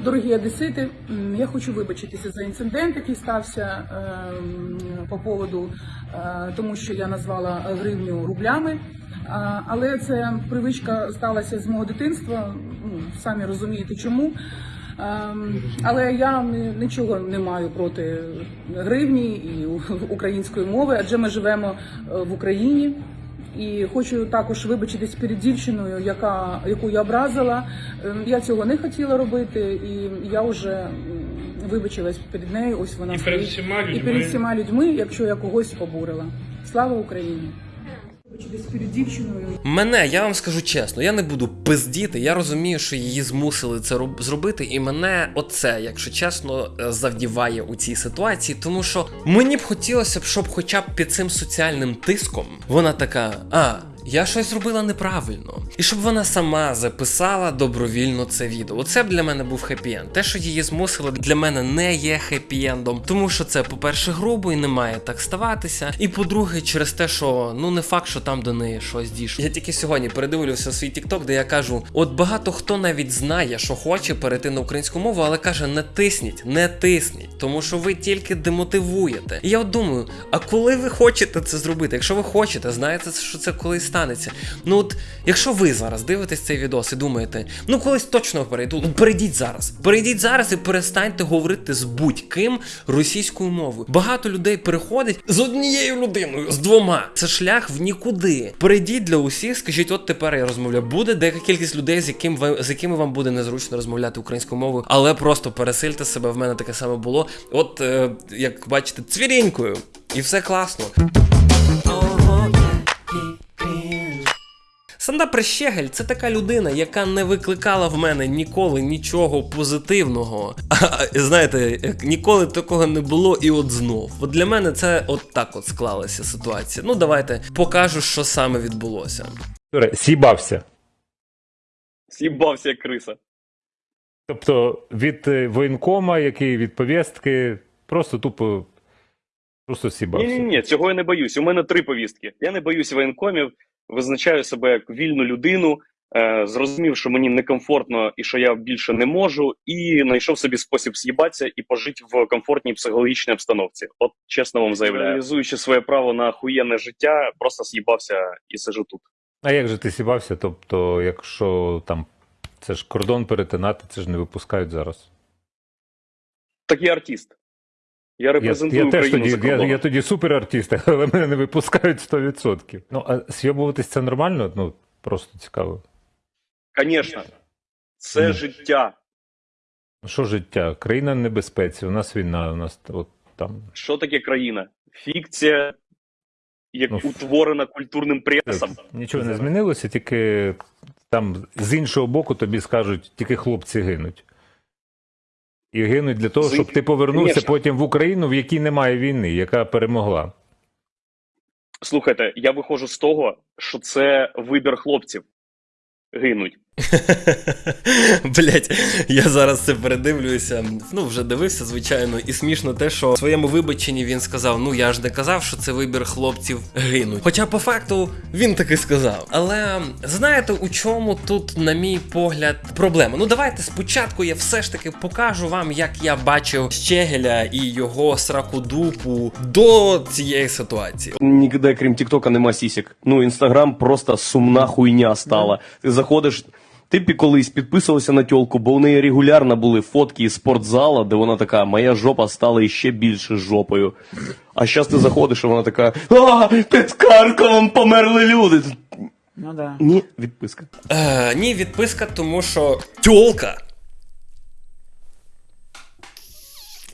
Дорогі одесити, я хочу вибачитися за інцидент, який стався ем, по поводу, е, тому що я назвала гривню рублями. Але це привичка сталася з мого дитинства. Ну, самі розумієте чому. Але я ні- нічого не маю проти гривні і української мови, адже ми живемо е, в Україні. І хочу також вибачитись перед дівчиною, яка яку я образила. Ем, Я цього не хотіла робити, і я вже вибачилась перед нею. Ось вона І перед всіма всіма і перед всіма людьми, якщо я когось обурила. Слава Україні! Перед дівчиною. Мене, я вам скажу чесно, я не буду пиздіти. Я розумію, що її змусили це роб- зробити, і мене оце, якщо чесно, е, завдіває у цій ситуації, тому що мені б хотілося б, щоб хоча б під цим соціальним тиском вона така, а. Я щось зробила неправильно, і щоб вона сама записала добровільно це відео. Оце б для мене був хеппі-енд. Те, що її змусили, для мене не є хеппі-ендом, тому що це, по-перше, грубо і не має так ставатися. І по-друге, через те, що ну не факт, що там до неї щось дійшло. Я тільки сьогодні передивлювався свій TikTok, де я кажу: от багато хто навіть знає, що хоче перейти на українську мову, але каже: не тисніть, не тисніть, тому що ви тільки демотивуєте. І я от думаю, а коли ви хочете це зробити? Якщо ви хочете, знаєте, що це колись станеться. Ну от, якщо ви зараз дивитесь цей відос і думаєте, ну колись точно перейду, ну перейдіть зараз. Перейдіть зараз і перестаньте говорити з будь-ким російською мовою. Багато людей переходить з однією людиною, з двома. Це шлях в нікуди. Перейдіть для усіх, скажіть, от тепер я розмовляю. Буде деяка кількість людей, з яким ви з якими вам буде незручно розмовляти українською мовою, але просто пересильте себе. В мене таке саме було. От е, як бачите, цвірінькою, і все класно. Санда Прищегель це така людина, яка не викликала в мене ніколи нічого позитивного. А знаєте, ніколи такого не було, і от знов. От для мене це от так от склалася ситуація. Ну давайте покажу, що саме відбулося. Сібався. З'їбався як криса. Тобто від е, воєнкома, який від повістки, просто тупо. Просто сібався. Ні, ні, ні, цього я не боюсь. У мене три повістки. Я не боюсь воєнкомів, визначаю себе як вільну людину, е, зрозумів, що мені некомфортно і що я більше не можу, і знайшов собі спосіб з'їбатися і пожити в комфортній психологічній обстановці. От чесно вам заявляю, реалізуючи своє право на охуєнне життя, просто з'їбався і сижу тут. А як же ти сібався? Тобто, якщо там це ж кордон перетинати, це ж не випускають зараз. Так я артист. Я Я, репрезентую я теж Україну тоді, я, я тоді суперартист, але мене не випускають 100%. Ну, а зйобуватись це нормально? Ну, просто цікаво. Звісно, це Ні. життя. Ну, Що життя? Країна в небезпеці, у нас війна, у нас от там. Що таке країна? Фікція, як Ну, утворена культурним пресом. Нічого не змінилося, тільки там з іншого боку тобі скажуть, тільки хлопці гинуть. І гинуть для того, щоб ти повернувся Конечно. потім в Україну, в якій немає війни, яка перемогла. Слухайте, я виходжу з того, що це вибір хлопців гинуть. Блять, я зараз це передивлююся. Ну, вже дивився, звичайно, і смішно те, що в своєму вибаченні він сказав: ну я ж не казав, що це вибір хлопців гинуть. Хоча по факту він таки сказав. Але знаєте, у чому тут, на мій погляд, проблема? Ну давайте спочатку я все ж таки покажу вам, як я бачив Щегеля і його сракодупу до цієї ситуації. Нігде, крім Тіктока, нема сісік. Ну, інстаграм просто сумна хуйня стала. Ти заходиш. Ти пі- колись підписувався на тьолку, бо у неї регулярно були фотки із спортзала, де вона така, моя жопа стала іще більше жопою. А зараз ти заходиш, і вона така, а, під Карковом померли люди. Ну да. Ні, відписка. Е, ні, відписка, тому що тьолка.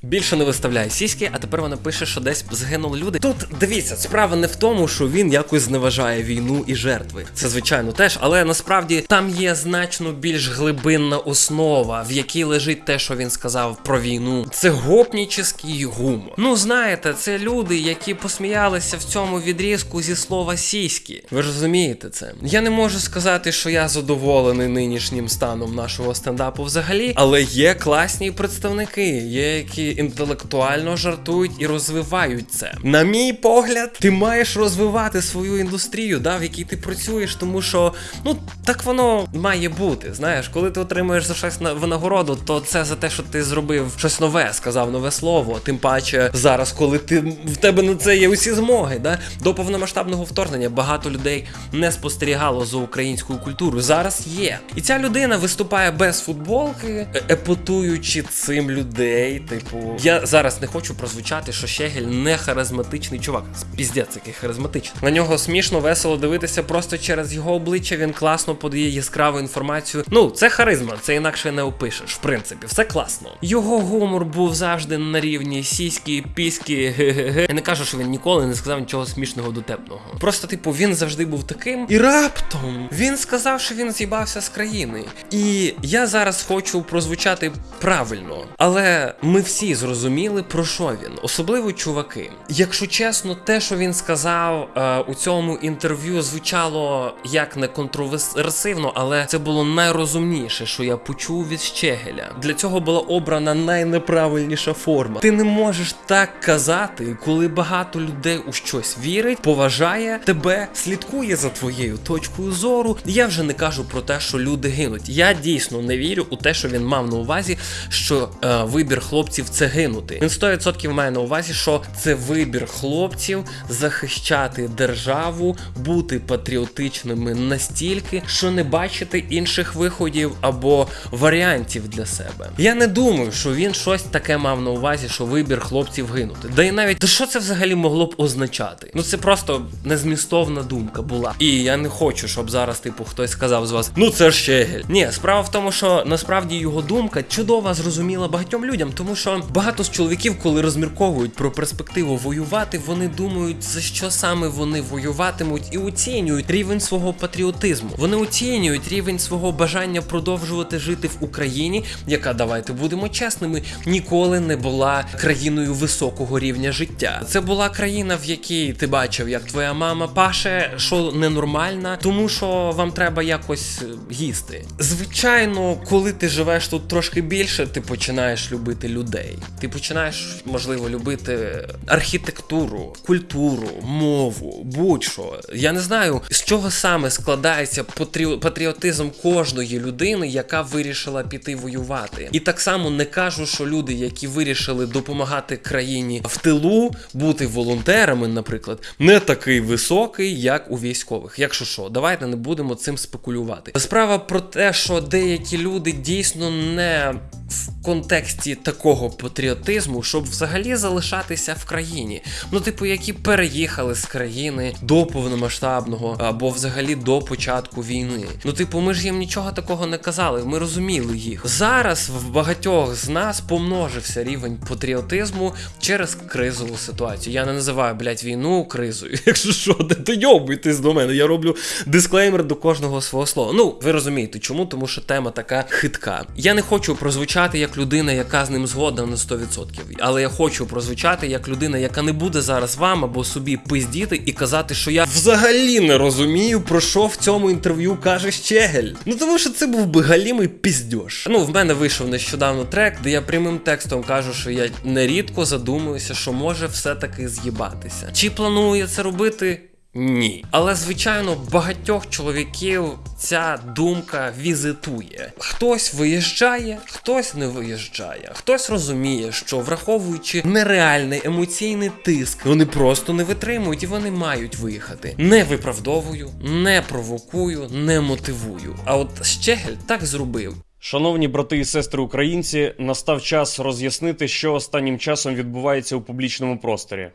Більше не виставляє сіськи, а тепер вона пише, що десь згинули люди. Тут дивіться, справа не в тому, що він якось зневажає війну і жертви. Це звичайно теж, але насправді там є значно більш глибинна основа, в якій лежить те, що він сказав про війну. Це гопнічний гумор. Ну знаєте, це люди, які посміялися в цьому відрізку зі слова сіськи. Ви розумієте це? Я не можу сказати, що я задоволений нинішнім станом нашого стендапу взагалі, але є класні представники, є які інтелектуально жартують і розвивають це. На мій погляд, ти маєш розвивати свою індустрію, да, в якій ти працюєш, тому що ну так воно має бути. Знаєш, коли ти отримуєш за щось на винагороду, то це за те, що ти зробив щось нове, сказав нове слово. Тим паче зараз, коли ти в тебе на це є усі змоги, да до повномасштабного вторгнення багато людей не спостерігало за українською культурою. Зараз є. І ця людина виступає без футболки, е- епатуючи цим людей. Типу, я зараз не хочу прозвучати, що Щегель не харизматичний чувак. Піздець, який харизматичний. На нього смішно, весело дивитися просто через його обличчя. Він класно подає яскраву інформацію. Ну, це харизма, це інакше не опишеш. В принципі, все класно. Його гумор був завжди на рівні сіськи, піськи, ге-ге-ге. Я не кажу, що він ніколи не сказав нічого смішного дотепного. Просто, типу, він завжди був таким. І раптом він сказав, що він з'їбався з країни. І я зараз хочу прозвучати правильно, але ми всі зрозуміли, про що він, особливо чуваки. Якщо чесно, те, що він сказав е, у цьому інтерв'ю, звучало як не контроверсивно, але це було найрозумніше, що я почув від Щегеля. Для цього була обрана найнеправильніша форма. Ти не можеш так казати, коли багато людей у щось вірить, поважає тебе, слідкує за твоєю точкою зору. Я вже не кажу про те, що люди гинуть. Я дійсно не вірю у те, що він мав на увазі, що е, вибір хлопців це гинути. Він 100% має на увазі, що це вибір хлопців захищати державу, бути патріотичними настільки, що не бачити інших виходів або варіантів для себе. Я не думаю, що він щось таке мав на увазі, що вибір хлопців гинути. Да і навіть та що це взагалі могло б означати? Ну це просто незмістовна думка була. І я не хочу, щоб зараз, типу, хтось сказав з вас, ну це ж Щегель. Ні, справа в тому, що насправді його думка чудова зрозуміла багатьом людям, тому що багато з чоловіків, коли розмірковують про перспективу воювати, вони думають, за що саме вони воюватимуть, і оцінюють рівень свого патріотизму. Вони оцінюють рівень свого бажання продовжувати жити в Україні, яка давайте будемо чесними, ніколи не була країною високого рівня життя. Це була країна, в якій ти бачив, як твоя мама паше, що ненормальна, тому що вам треба якось е, їсти. Звичайно, коли ти живеш тут трошки більше, ти починаєш любити людей. Ти починаєш, можливо, любити архітектуру, культуру, мову, будь-що. Я не знаю, з чого саме складається патріо- патріотизм кожної людини, яка вирішила піти воювати. І так само не кажу, що люди, які вирішили допомагати країні в тилу, бути волонтерами, наприклад, не такий високий, як у військових. Якщо що, давайте не будемо цим спекулювати. Справа про те, що деякі люди дійсно не в контексті такого патріотизму, щоб взагалі залишатися в країні. Ну, типу, які переїхали з країни до повномасштабного або взагалі до початку війни. Ну, типу, ми ж їм нічого такого не казали. Ми розуміли їх. Зараз в багатьох з нас помножився рівень патріотизму через кризову ситуацію. Я не називаю, блядь, війну кризою. Якщо що, де дойобуйтесь до мене. Я роблю дисклеймер до кожного свого слова. Ну, ви розумієте, чому? Тому що тема така хитка. Я не хочу прозвучати як людина, яка з ним згодна на 100%. Але я хочу прозвучати як людина, яка не буде зараз вам або собі пиздіти і казати, що я взагалі не розумію, про що в цьому інтерв'ю каже Щегель. Ну тому що це був би галімий піздьош. Ну, в мене вийшов нещодавно трек, де я прямим текстом кажу, що я нерідко задумуюся, що може все-таки з'їбатися. Чи планую я це робити? Ні. Але звичайно, багатьох чоловіків ця думка візитує. Хтось виїжджає, хтось не виїжджає, хтось розуміє, що враховуючи нереальний емоційний тиск, вони просто не витримують і вони мають виїхати. Не виправдовую, не провокую, не мотивую. А от Щегель так зробив. Шановні брати і сестри українці, настав час роз'яснити, що останнім часом відбувається у публічному просторі.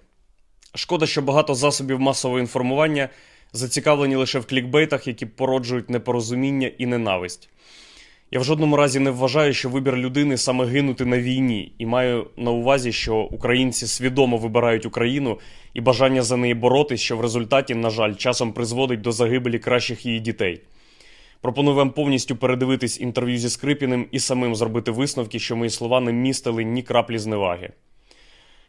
Шкода, що багато засобів масового інформування зацікавлені лише в клікбейтах, які породжують непорозуміння і ненависть. Я в жодному разі не вважаю, що вибір людини саме гинути на війні, і маю на увазі, що українці свідомо вибирають Україну і бажання за неї боротись, що в результаті, на жаль, часом призводить до загибелі кращих її дітей. Пропоную вам повністю передивитись інтерв'ю зі Скрипіним і самим зробити висновки, що мої слова не містили ні краплі зневаги.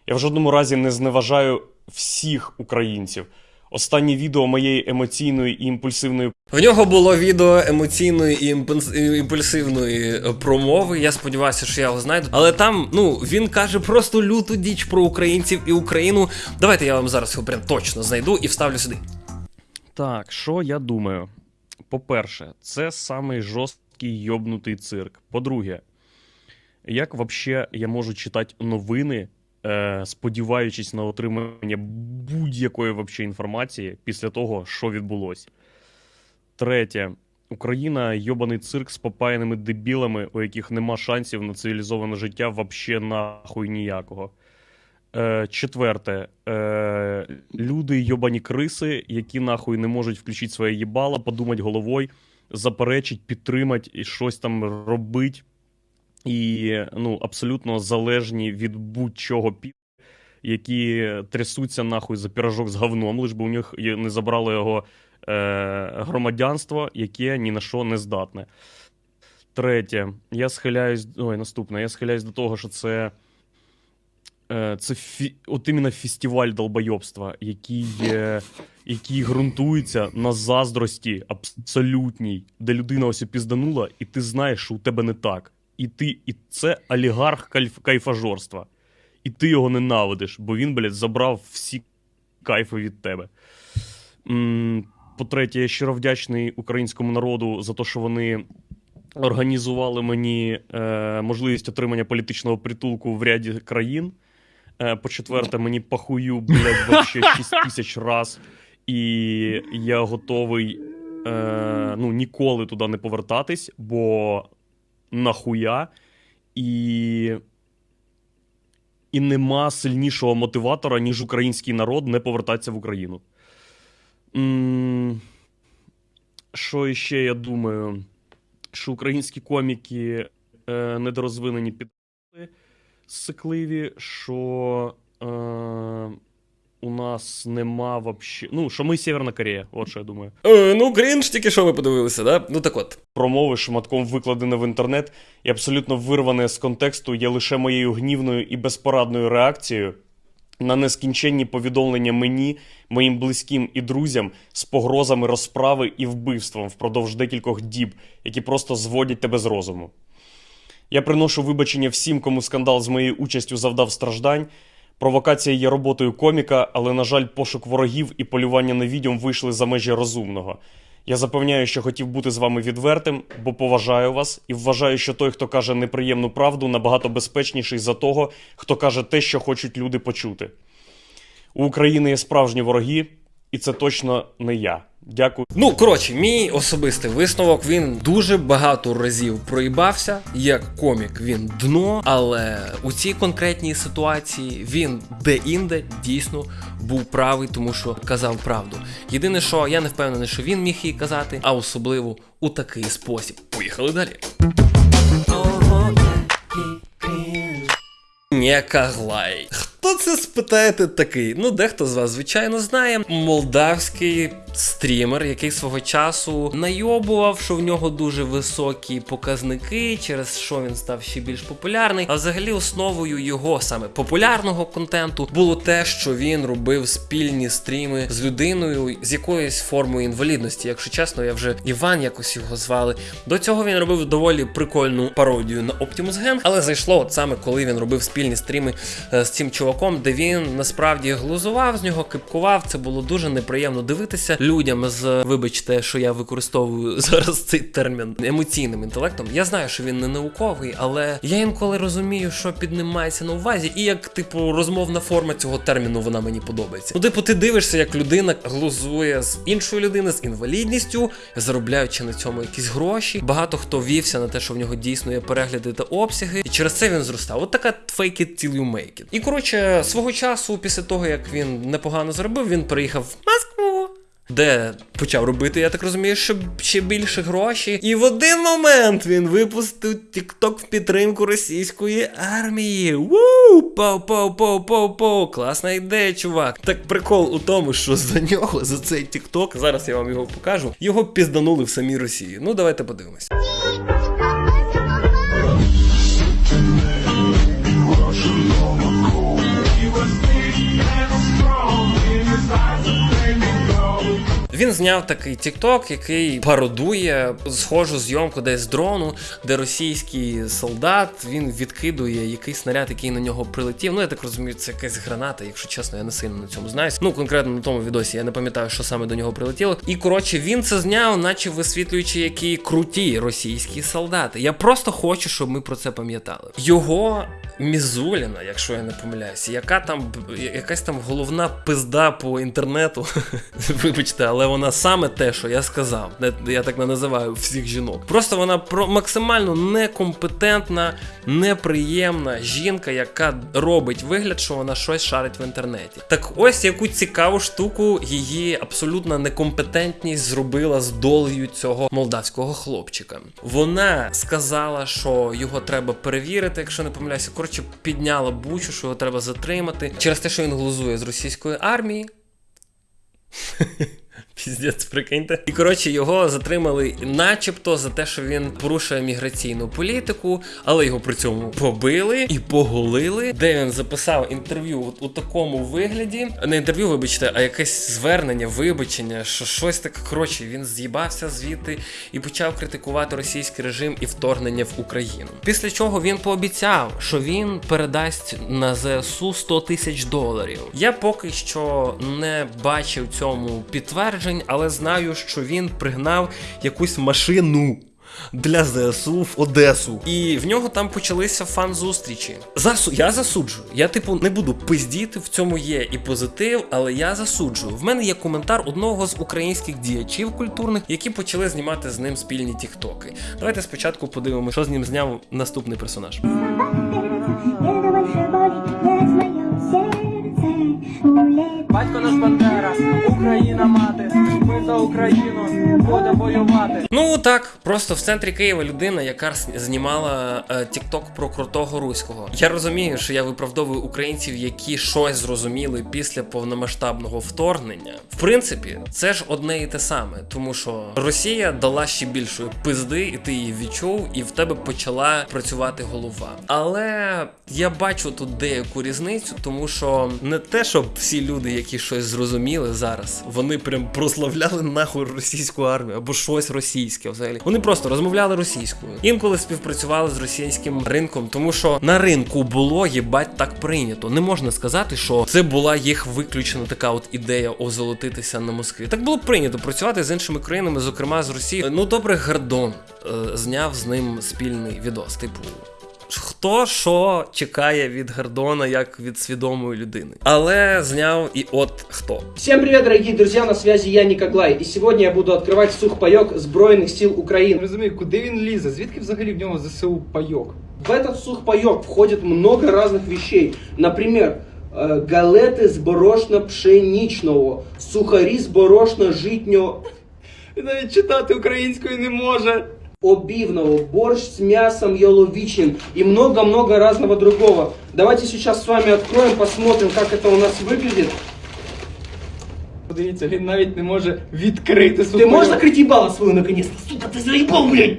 Я в жодному разі не зневажаю всіх українців. Останнє відео моєї емоційної і імпульсивної В нього було відео емоційної і імпульсивної е, промови. Я сподіваюся, що я його знайду. Але там, ну, він каже просто люту діч про українців і Україну. Давайте я вам зараз його прям точно знайду і вставлю сюди. Так, що я думаю? По-перше, це самий жорсткий йобнутий цирк. По-друге, як вообще я можу читати новини, сподіваючись на отримання будь-якої вообще інформації після того, що відбулося? Третє. Україна йобаний цирк з попаяними дебілами, у яких нема шансів на цивілізоване життя вообще нахуй ніякого. Е, четверте. Е, люди йобані криси, які нахуй не можуть включити своє їбало, подумати головою, заперечить, підтримати і щось там робить. І ну, абсолютно залежні від будь-чого пі, які трясуться нахуй за пірожок з говном, лиш би у них не забрало його е, громадянство, яке ні на що не здатне. Третє. Я схиляюсь. Ой, наступне. Я схиляюсь до того, що це. Е, Це фі... от іменно фестиваль долбойобства, який, е, який ґрунтується на заздрості абсолютній, де людина ось пізданула, і ти знаєш, що у тебе не так. І ти, і це олігарх кайф... кайфажорства. І ти його ненавидиш, бо він, блядь, забрав всі кайфи від тебе. По-третє, я щиро вдячний українському народу за те, що вони організували мені е, можливість отримання політичного притулку в ряді країн. Е, по-четверте, мені похую, блядь, вообще 6 тисяч раз. І я готовий е, ну, ніколи туди не повертатись, бо нахуя. І, і нема сильнішого мотиватора, ніж український народ не повертатися в Україну. Що іще я думаю? Що українські коміки е, недорозвинені під сикливі, що е, у нас нема вообще. Ну, що ми Северна Корея, от що я думаю. Е, ну, крінж, тільки що ви подивилися, да? Ну так от. Промови шматком викладене в інтернет і абсолютно вирване з контексту є лише моєю гнівною і безпорадною реакцією на нескінченні повідомлення мені, моїм близьким і друзям з погрозами розправи і вбивством впродовж декількох діб, які просто зводять тебе з розуму. Я приношу вибачення всім, кому скандал з моєю участю завдав страждань. Провокація є роботою коміка, але, на жаль, пошук ворогів і полювання на відьом вийшли за межі розумного. Я запевняю, що хотів бути з вами відвертим, бо поважаю вас і вважаю, що той, хто каже неприємну правду, набагато безпечніший за того, хто каже те, що хочуть люди почути. У України є справжні вороги, і це точно не я. Дякую. Ну, коротше, мій особистий висновок він дуже багато разів проїбався. Як комік він дно, але у цій конкретній ситуації він де-інде дійсно був правий, тому що казав правду. Єдине, що я не впевнений, що він міг її казати, а особливо у такий спосіб. Поїхали далі. Нєкаглай. Хто це спитаєте такий? Ну, дехто з вас, звичайно, знає. Молдавський стрімер, який свого часу найобував, що в нього дуже високі показники, через що він став ще більш популярний. А взагалі основою його саме популярного контенту було те, що він робив спільні стріми з людиною з якоюсь формою інвалідності. Якщо чесно, я вже Іван якось його звали. До цього він робив доволі прикольну пародію на Optimus Gang, але зайшло от саме коли він робив спільні стріми е, з цим чуваком, де він насправді глузував з нього, кипкував. Це було дуже неприємно дивитися людям з, вибачте, що я використовую зараз цей термін емоційним інтелектом. Я знаю, що він не науковий, але я інколи розумію, що під ним мається на увазі, і як типу розмовна форма цього терміну вона мені подобається. Ну, типу, ти дивишся, як людина глузує з іншої людини з інвалідністю, заробляючи на цьому якісь гроші. Багато хто вівся на те, що в нього дійсно є перегляди та обсяги, і через це він зростав. От така fake it till you make it. І коротше, свого часу, після того як він непогано заробив, він приїхав в Москву. де почав робити, я так розумію, що ще більше гроші. І в один момент він випустив TikTok в підтримку російської армії. Вуу! Пау, пау, пау, пау, пау. Класна ідея, чувак. Так прикол у тому, що за нього, за цей TikTok, зараз я вам його покажу, його пізданули в самій Росії. Ну, давайте подивимось. Він зняв такий TikTok, який пародує схожу зйомку десь з дрону, де російський солдат він відкидує якийсь снаряд, який на нього прилетів. Ну я так розумію, це якась граната. Якщо чесно, я не сильно на цьому знаюсь. Ну конкретно на тому відосі я не пам'ятаю, що саме до нього прилетіло. І коротше, він це зняв, наче висвітлюючи, які круті російські солдати. Я просто хочу, щоб ми про це пам'ятали. Його Мізуліна, якщо я не помиляюся, яка там якась там головна пизда по інтернету. Вибачте, але вона саме те, що я сказав. Я так не називаю всіх жінок. Просто вона максимально некомпетентна, неприємна жінка, яка робить вигляд, що вона щось шарить в інтернеті. Так ось яку цікаву штуку її абсолютна некомпетентність зробила з долею цього молдавського хлопчика. Вона сказала, що його треба перевірити, якщо не помиляюся. Коротше, підняла бучу, що його треба затримати через те, що він глузує з російської армії. Піздець, прикиньте. І коротше його затримали, начебто, за те, що він порушує міграційну політику, але його при цьому побили і поголили, де він записав інтерв'ю от у такому вигляді. Не інтерв'ю, вибачте, а якесь звернення, вибачення, що щось таке. Коротше, він з'їбався звідти і почав критикувати російський режим і вторгнення в Україну. Після чого він пообіцяв, що він передасть на ЗСУ 100 тисяч доларів. Я поки що не бачив цьому підтверджень, але знаю, що він пригнав якусь машину. Для ЗСУ в Одесу, і в нього там почалися фан-зустрічі. Засу... Я засуджую. Я, типу, не буду пиздіти, в цьому є і позитив, але я засуджую. В мене є коментар одного з українських діячів культурних, які почали знімати з ним спільні тіктоки. Давайте спочатку подивимося, що з ним зняв наступний персонаж. Батько наш Бандера, Україна мати, ми за Україну будемо воювати. Ну так, просто в центрі Києва людина, яка знімала е, тікток про крутого руського. Я розумію, що я виправдовую українців, які щось зрозуміли після повномасштабного вторгнення. В принципі, це ж одне і те саме, тому що Росія дала ще більшої пизди, і ти її відчув, і в тебе почала працювати голова. Але я бачу тут деяку різницю, тому що не те, щоб всі люди, які щось зрозуміли зараз, вони прям прославляли нахуй російську армію або щось російське взагалі. Вони просто розмовляли російською. Інколи співпрацювали з російським ринком, тому що на ринку було їбать так прийнято. Не можна сказати, що це була їх виключена така от ідея озолотитися на Москві. Так було прийнято працювати з іншими країнами, зокрема з Росією. Ну добре, Гордон е, зняв з ним спільний відос. Типу, Хто що чекає від Гордона як від свідомої людини, але зняв і от хто. Всем привет, дорогие друзья, на связи я Никоглай, і сьогодні я буду відкривати сухпайок Збройних сил України. Розумію, куди він лізе? Звідки взагалі в нього ЗСУ пайок? В этот сухпайок входит много разных вещей. Например, э, галети з борошна-пшенічного, сухарі з борошна-житнього, Він навіть читати українською не може. обивного, борщ с мясом яловичным и много-много разного другого. Давайте сейчас с вами откроем, посмотрим, как это у нас выглядит. Подивіться, він навіть не може відкрити Ты сухпайок. можешь закрыть ебало свою наконец-то? Сука, ты заебал, блядь!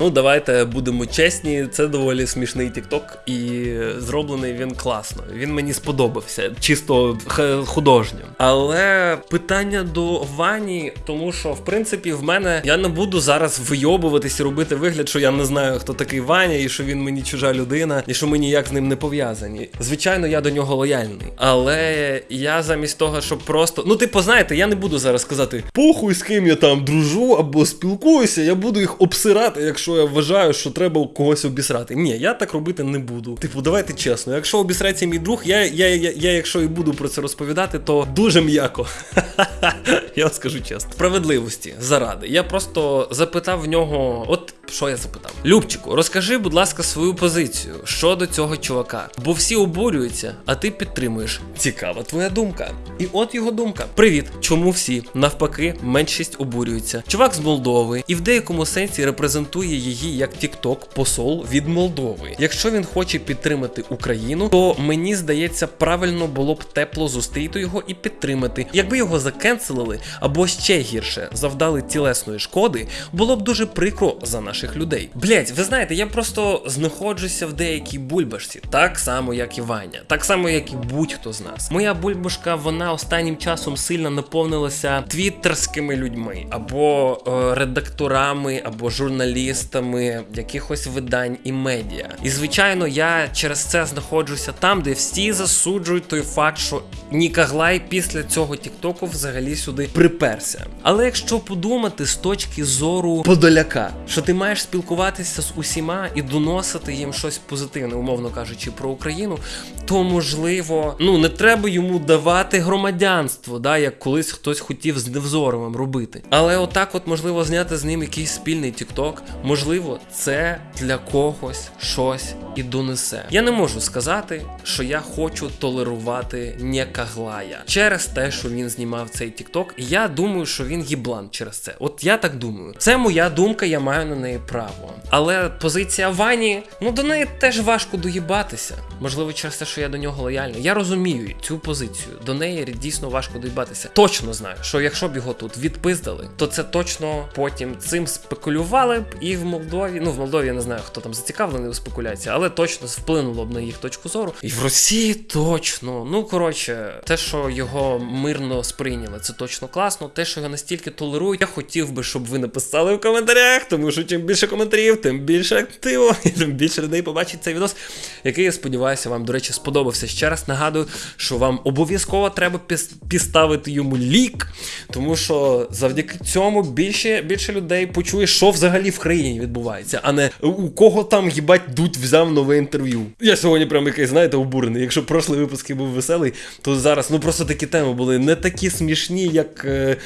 Ну, давайте будемо чесні, це доволі смішний тікток, і зроблений він класно. Він мені сподобався, чисто художньо. Але питання до Вані, тому що в принципі в мене я не буду зараз вийобуватись і робити вигляд, що я не знаю, хто такий Ваня, і що він мені чужа людина, і що ми ніяк з ним не пов'язані. Звичайно, я до нього лояльний. Але я замість того, щоб просто. Ну, типу, знаєте, я не буду зараз сказати похуй з ким я там дружу або спілкуюся, я буду їх обсирати, якщо я вважаю, що треба когось обісрати. Ні, я так робити не буду. Типу, давайте чесно, якщо обісрається мій друг, я, я, я, я якщо і буду про це розповідати, то дуже м'яко. Я скажу чесно. Справедливості заради. Я просто запитав в нього, от що я запитав? Любчику, розкажи, будь ласка, свою позицію щодо цього чувака. Бо всі обурюються, а ти підтримуєш. Цікава твоя думка. І от його думка. Привіт, чому всі навпаки меншість обурюються? Чувак з Молдови і в деякому сенсі репрезентує її як Тікток посол від Молдови. Якщо він хоче підтримати Україну, то мені здається, правильно було б тепло зустріти його і підтримати. Якби його закенселили або ще гірше завдали тілесної шкоди, було б дуже прикро за наших людей. Блять, ви знаєте, я просто знаходжуся в деякій бульбашці, так само як і Ваня, так само як і будь-хто з нас. Моя бульбашка, вона останнім часом сильно наповнилася твіттерськими людьми, або е, редакторами, або журналістами якихось видань і медіа. І звичайно, я через це знаходжуся там, де всі засуджують той факт, що Нікаглай після цього Тіктоку взагалі сюди приперся. Але якщо подумати з точки зору подоляка, що ти маєш спілкуватися з усіма і доносити їм щось позитивне, умовно кажучи, про Україну, то можливо, ну не треба йому давати громадянство, да, як колись хтось хотів з Невзоровим робити. Але отак, от можливо, зняти з ним якийсь спільний Тікток, можливо, це для когось щось і донесе. Я не можу сказати, що я хочу толерувати Нєкаглая через те, що він знімав цей Тікток. Я думаю, що він їблан через це. От я так думаю. Це моя думка, я маю на неї право. Але позиція Вані, ну до неї теж важко доїбатися. Можливо, через те, що я до нього лояльний. Я розумію цю позицію. До неї дійсно важко доїбатися. Точно знаю, що якщо б його тут відпиздали, то це точно потім цим спекулювали б і в Молдові. Ну в Молдові я не знаю, хто там зацікавлений у спекуляції, але точно вплинуло б на їх точку зору. І в Росії точно. Ну коротше, те, що його мирно сприйняли, це точно класно. Те, що його настільки толерують, я хотів би, щоб ви написали в коментарях, тому що чим більше коментарів, тим більше активу, і тим більше людей побачить цей відос, який я сподіваюся, вам, до речі, сподобався. Ще раз нагадую, що вам обов'язково треба підставити йому лік, тому що завдяки цьому більше, більше людей почує, що взагалі в країні відбувається, а не у кого там їбать дуть взяв нове інтерв'ю. Я сьогодні прям якийсь, знаєте, обурений. Якщо прошлий випуск був веселий, то зараз ну просто такі теми були не такі смішні, як е,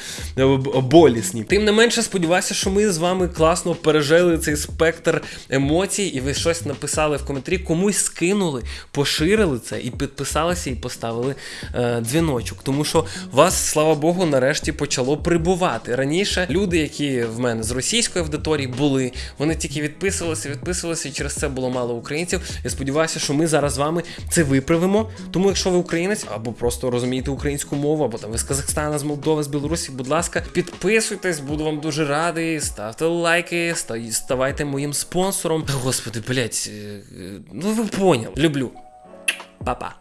болісні. Тим не менше, сподіваюся, що ми з вами класно пережили цей спектр емоцій, і ви щось написали в коментарі, комусь скинули, поширили це і підписалися, і поставили е, дзвіночок. Тому що вас, слава Богу, нарешті почало прибувати. Раніше люди, які в мене з російської аудиторії були, вони тільки відписувалися, відписувалися, і через це було мало українців. Я сподіваюся, що ми зараз з вами це виправимо. Тому, якщо ви українець або просто розумієте українську мову, або там ви з Казахстана, з Молдови, з Білорусі, будь ласка, підписуйтесь, буду вам дуже радий. Ставте лайки, ста- ставайте моїм спонсором. Господи, блять, ну ви поняли. Люблю. Па-па.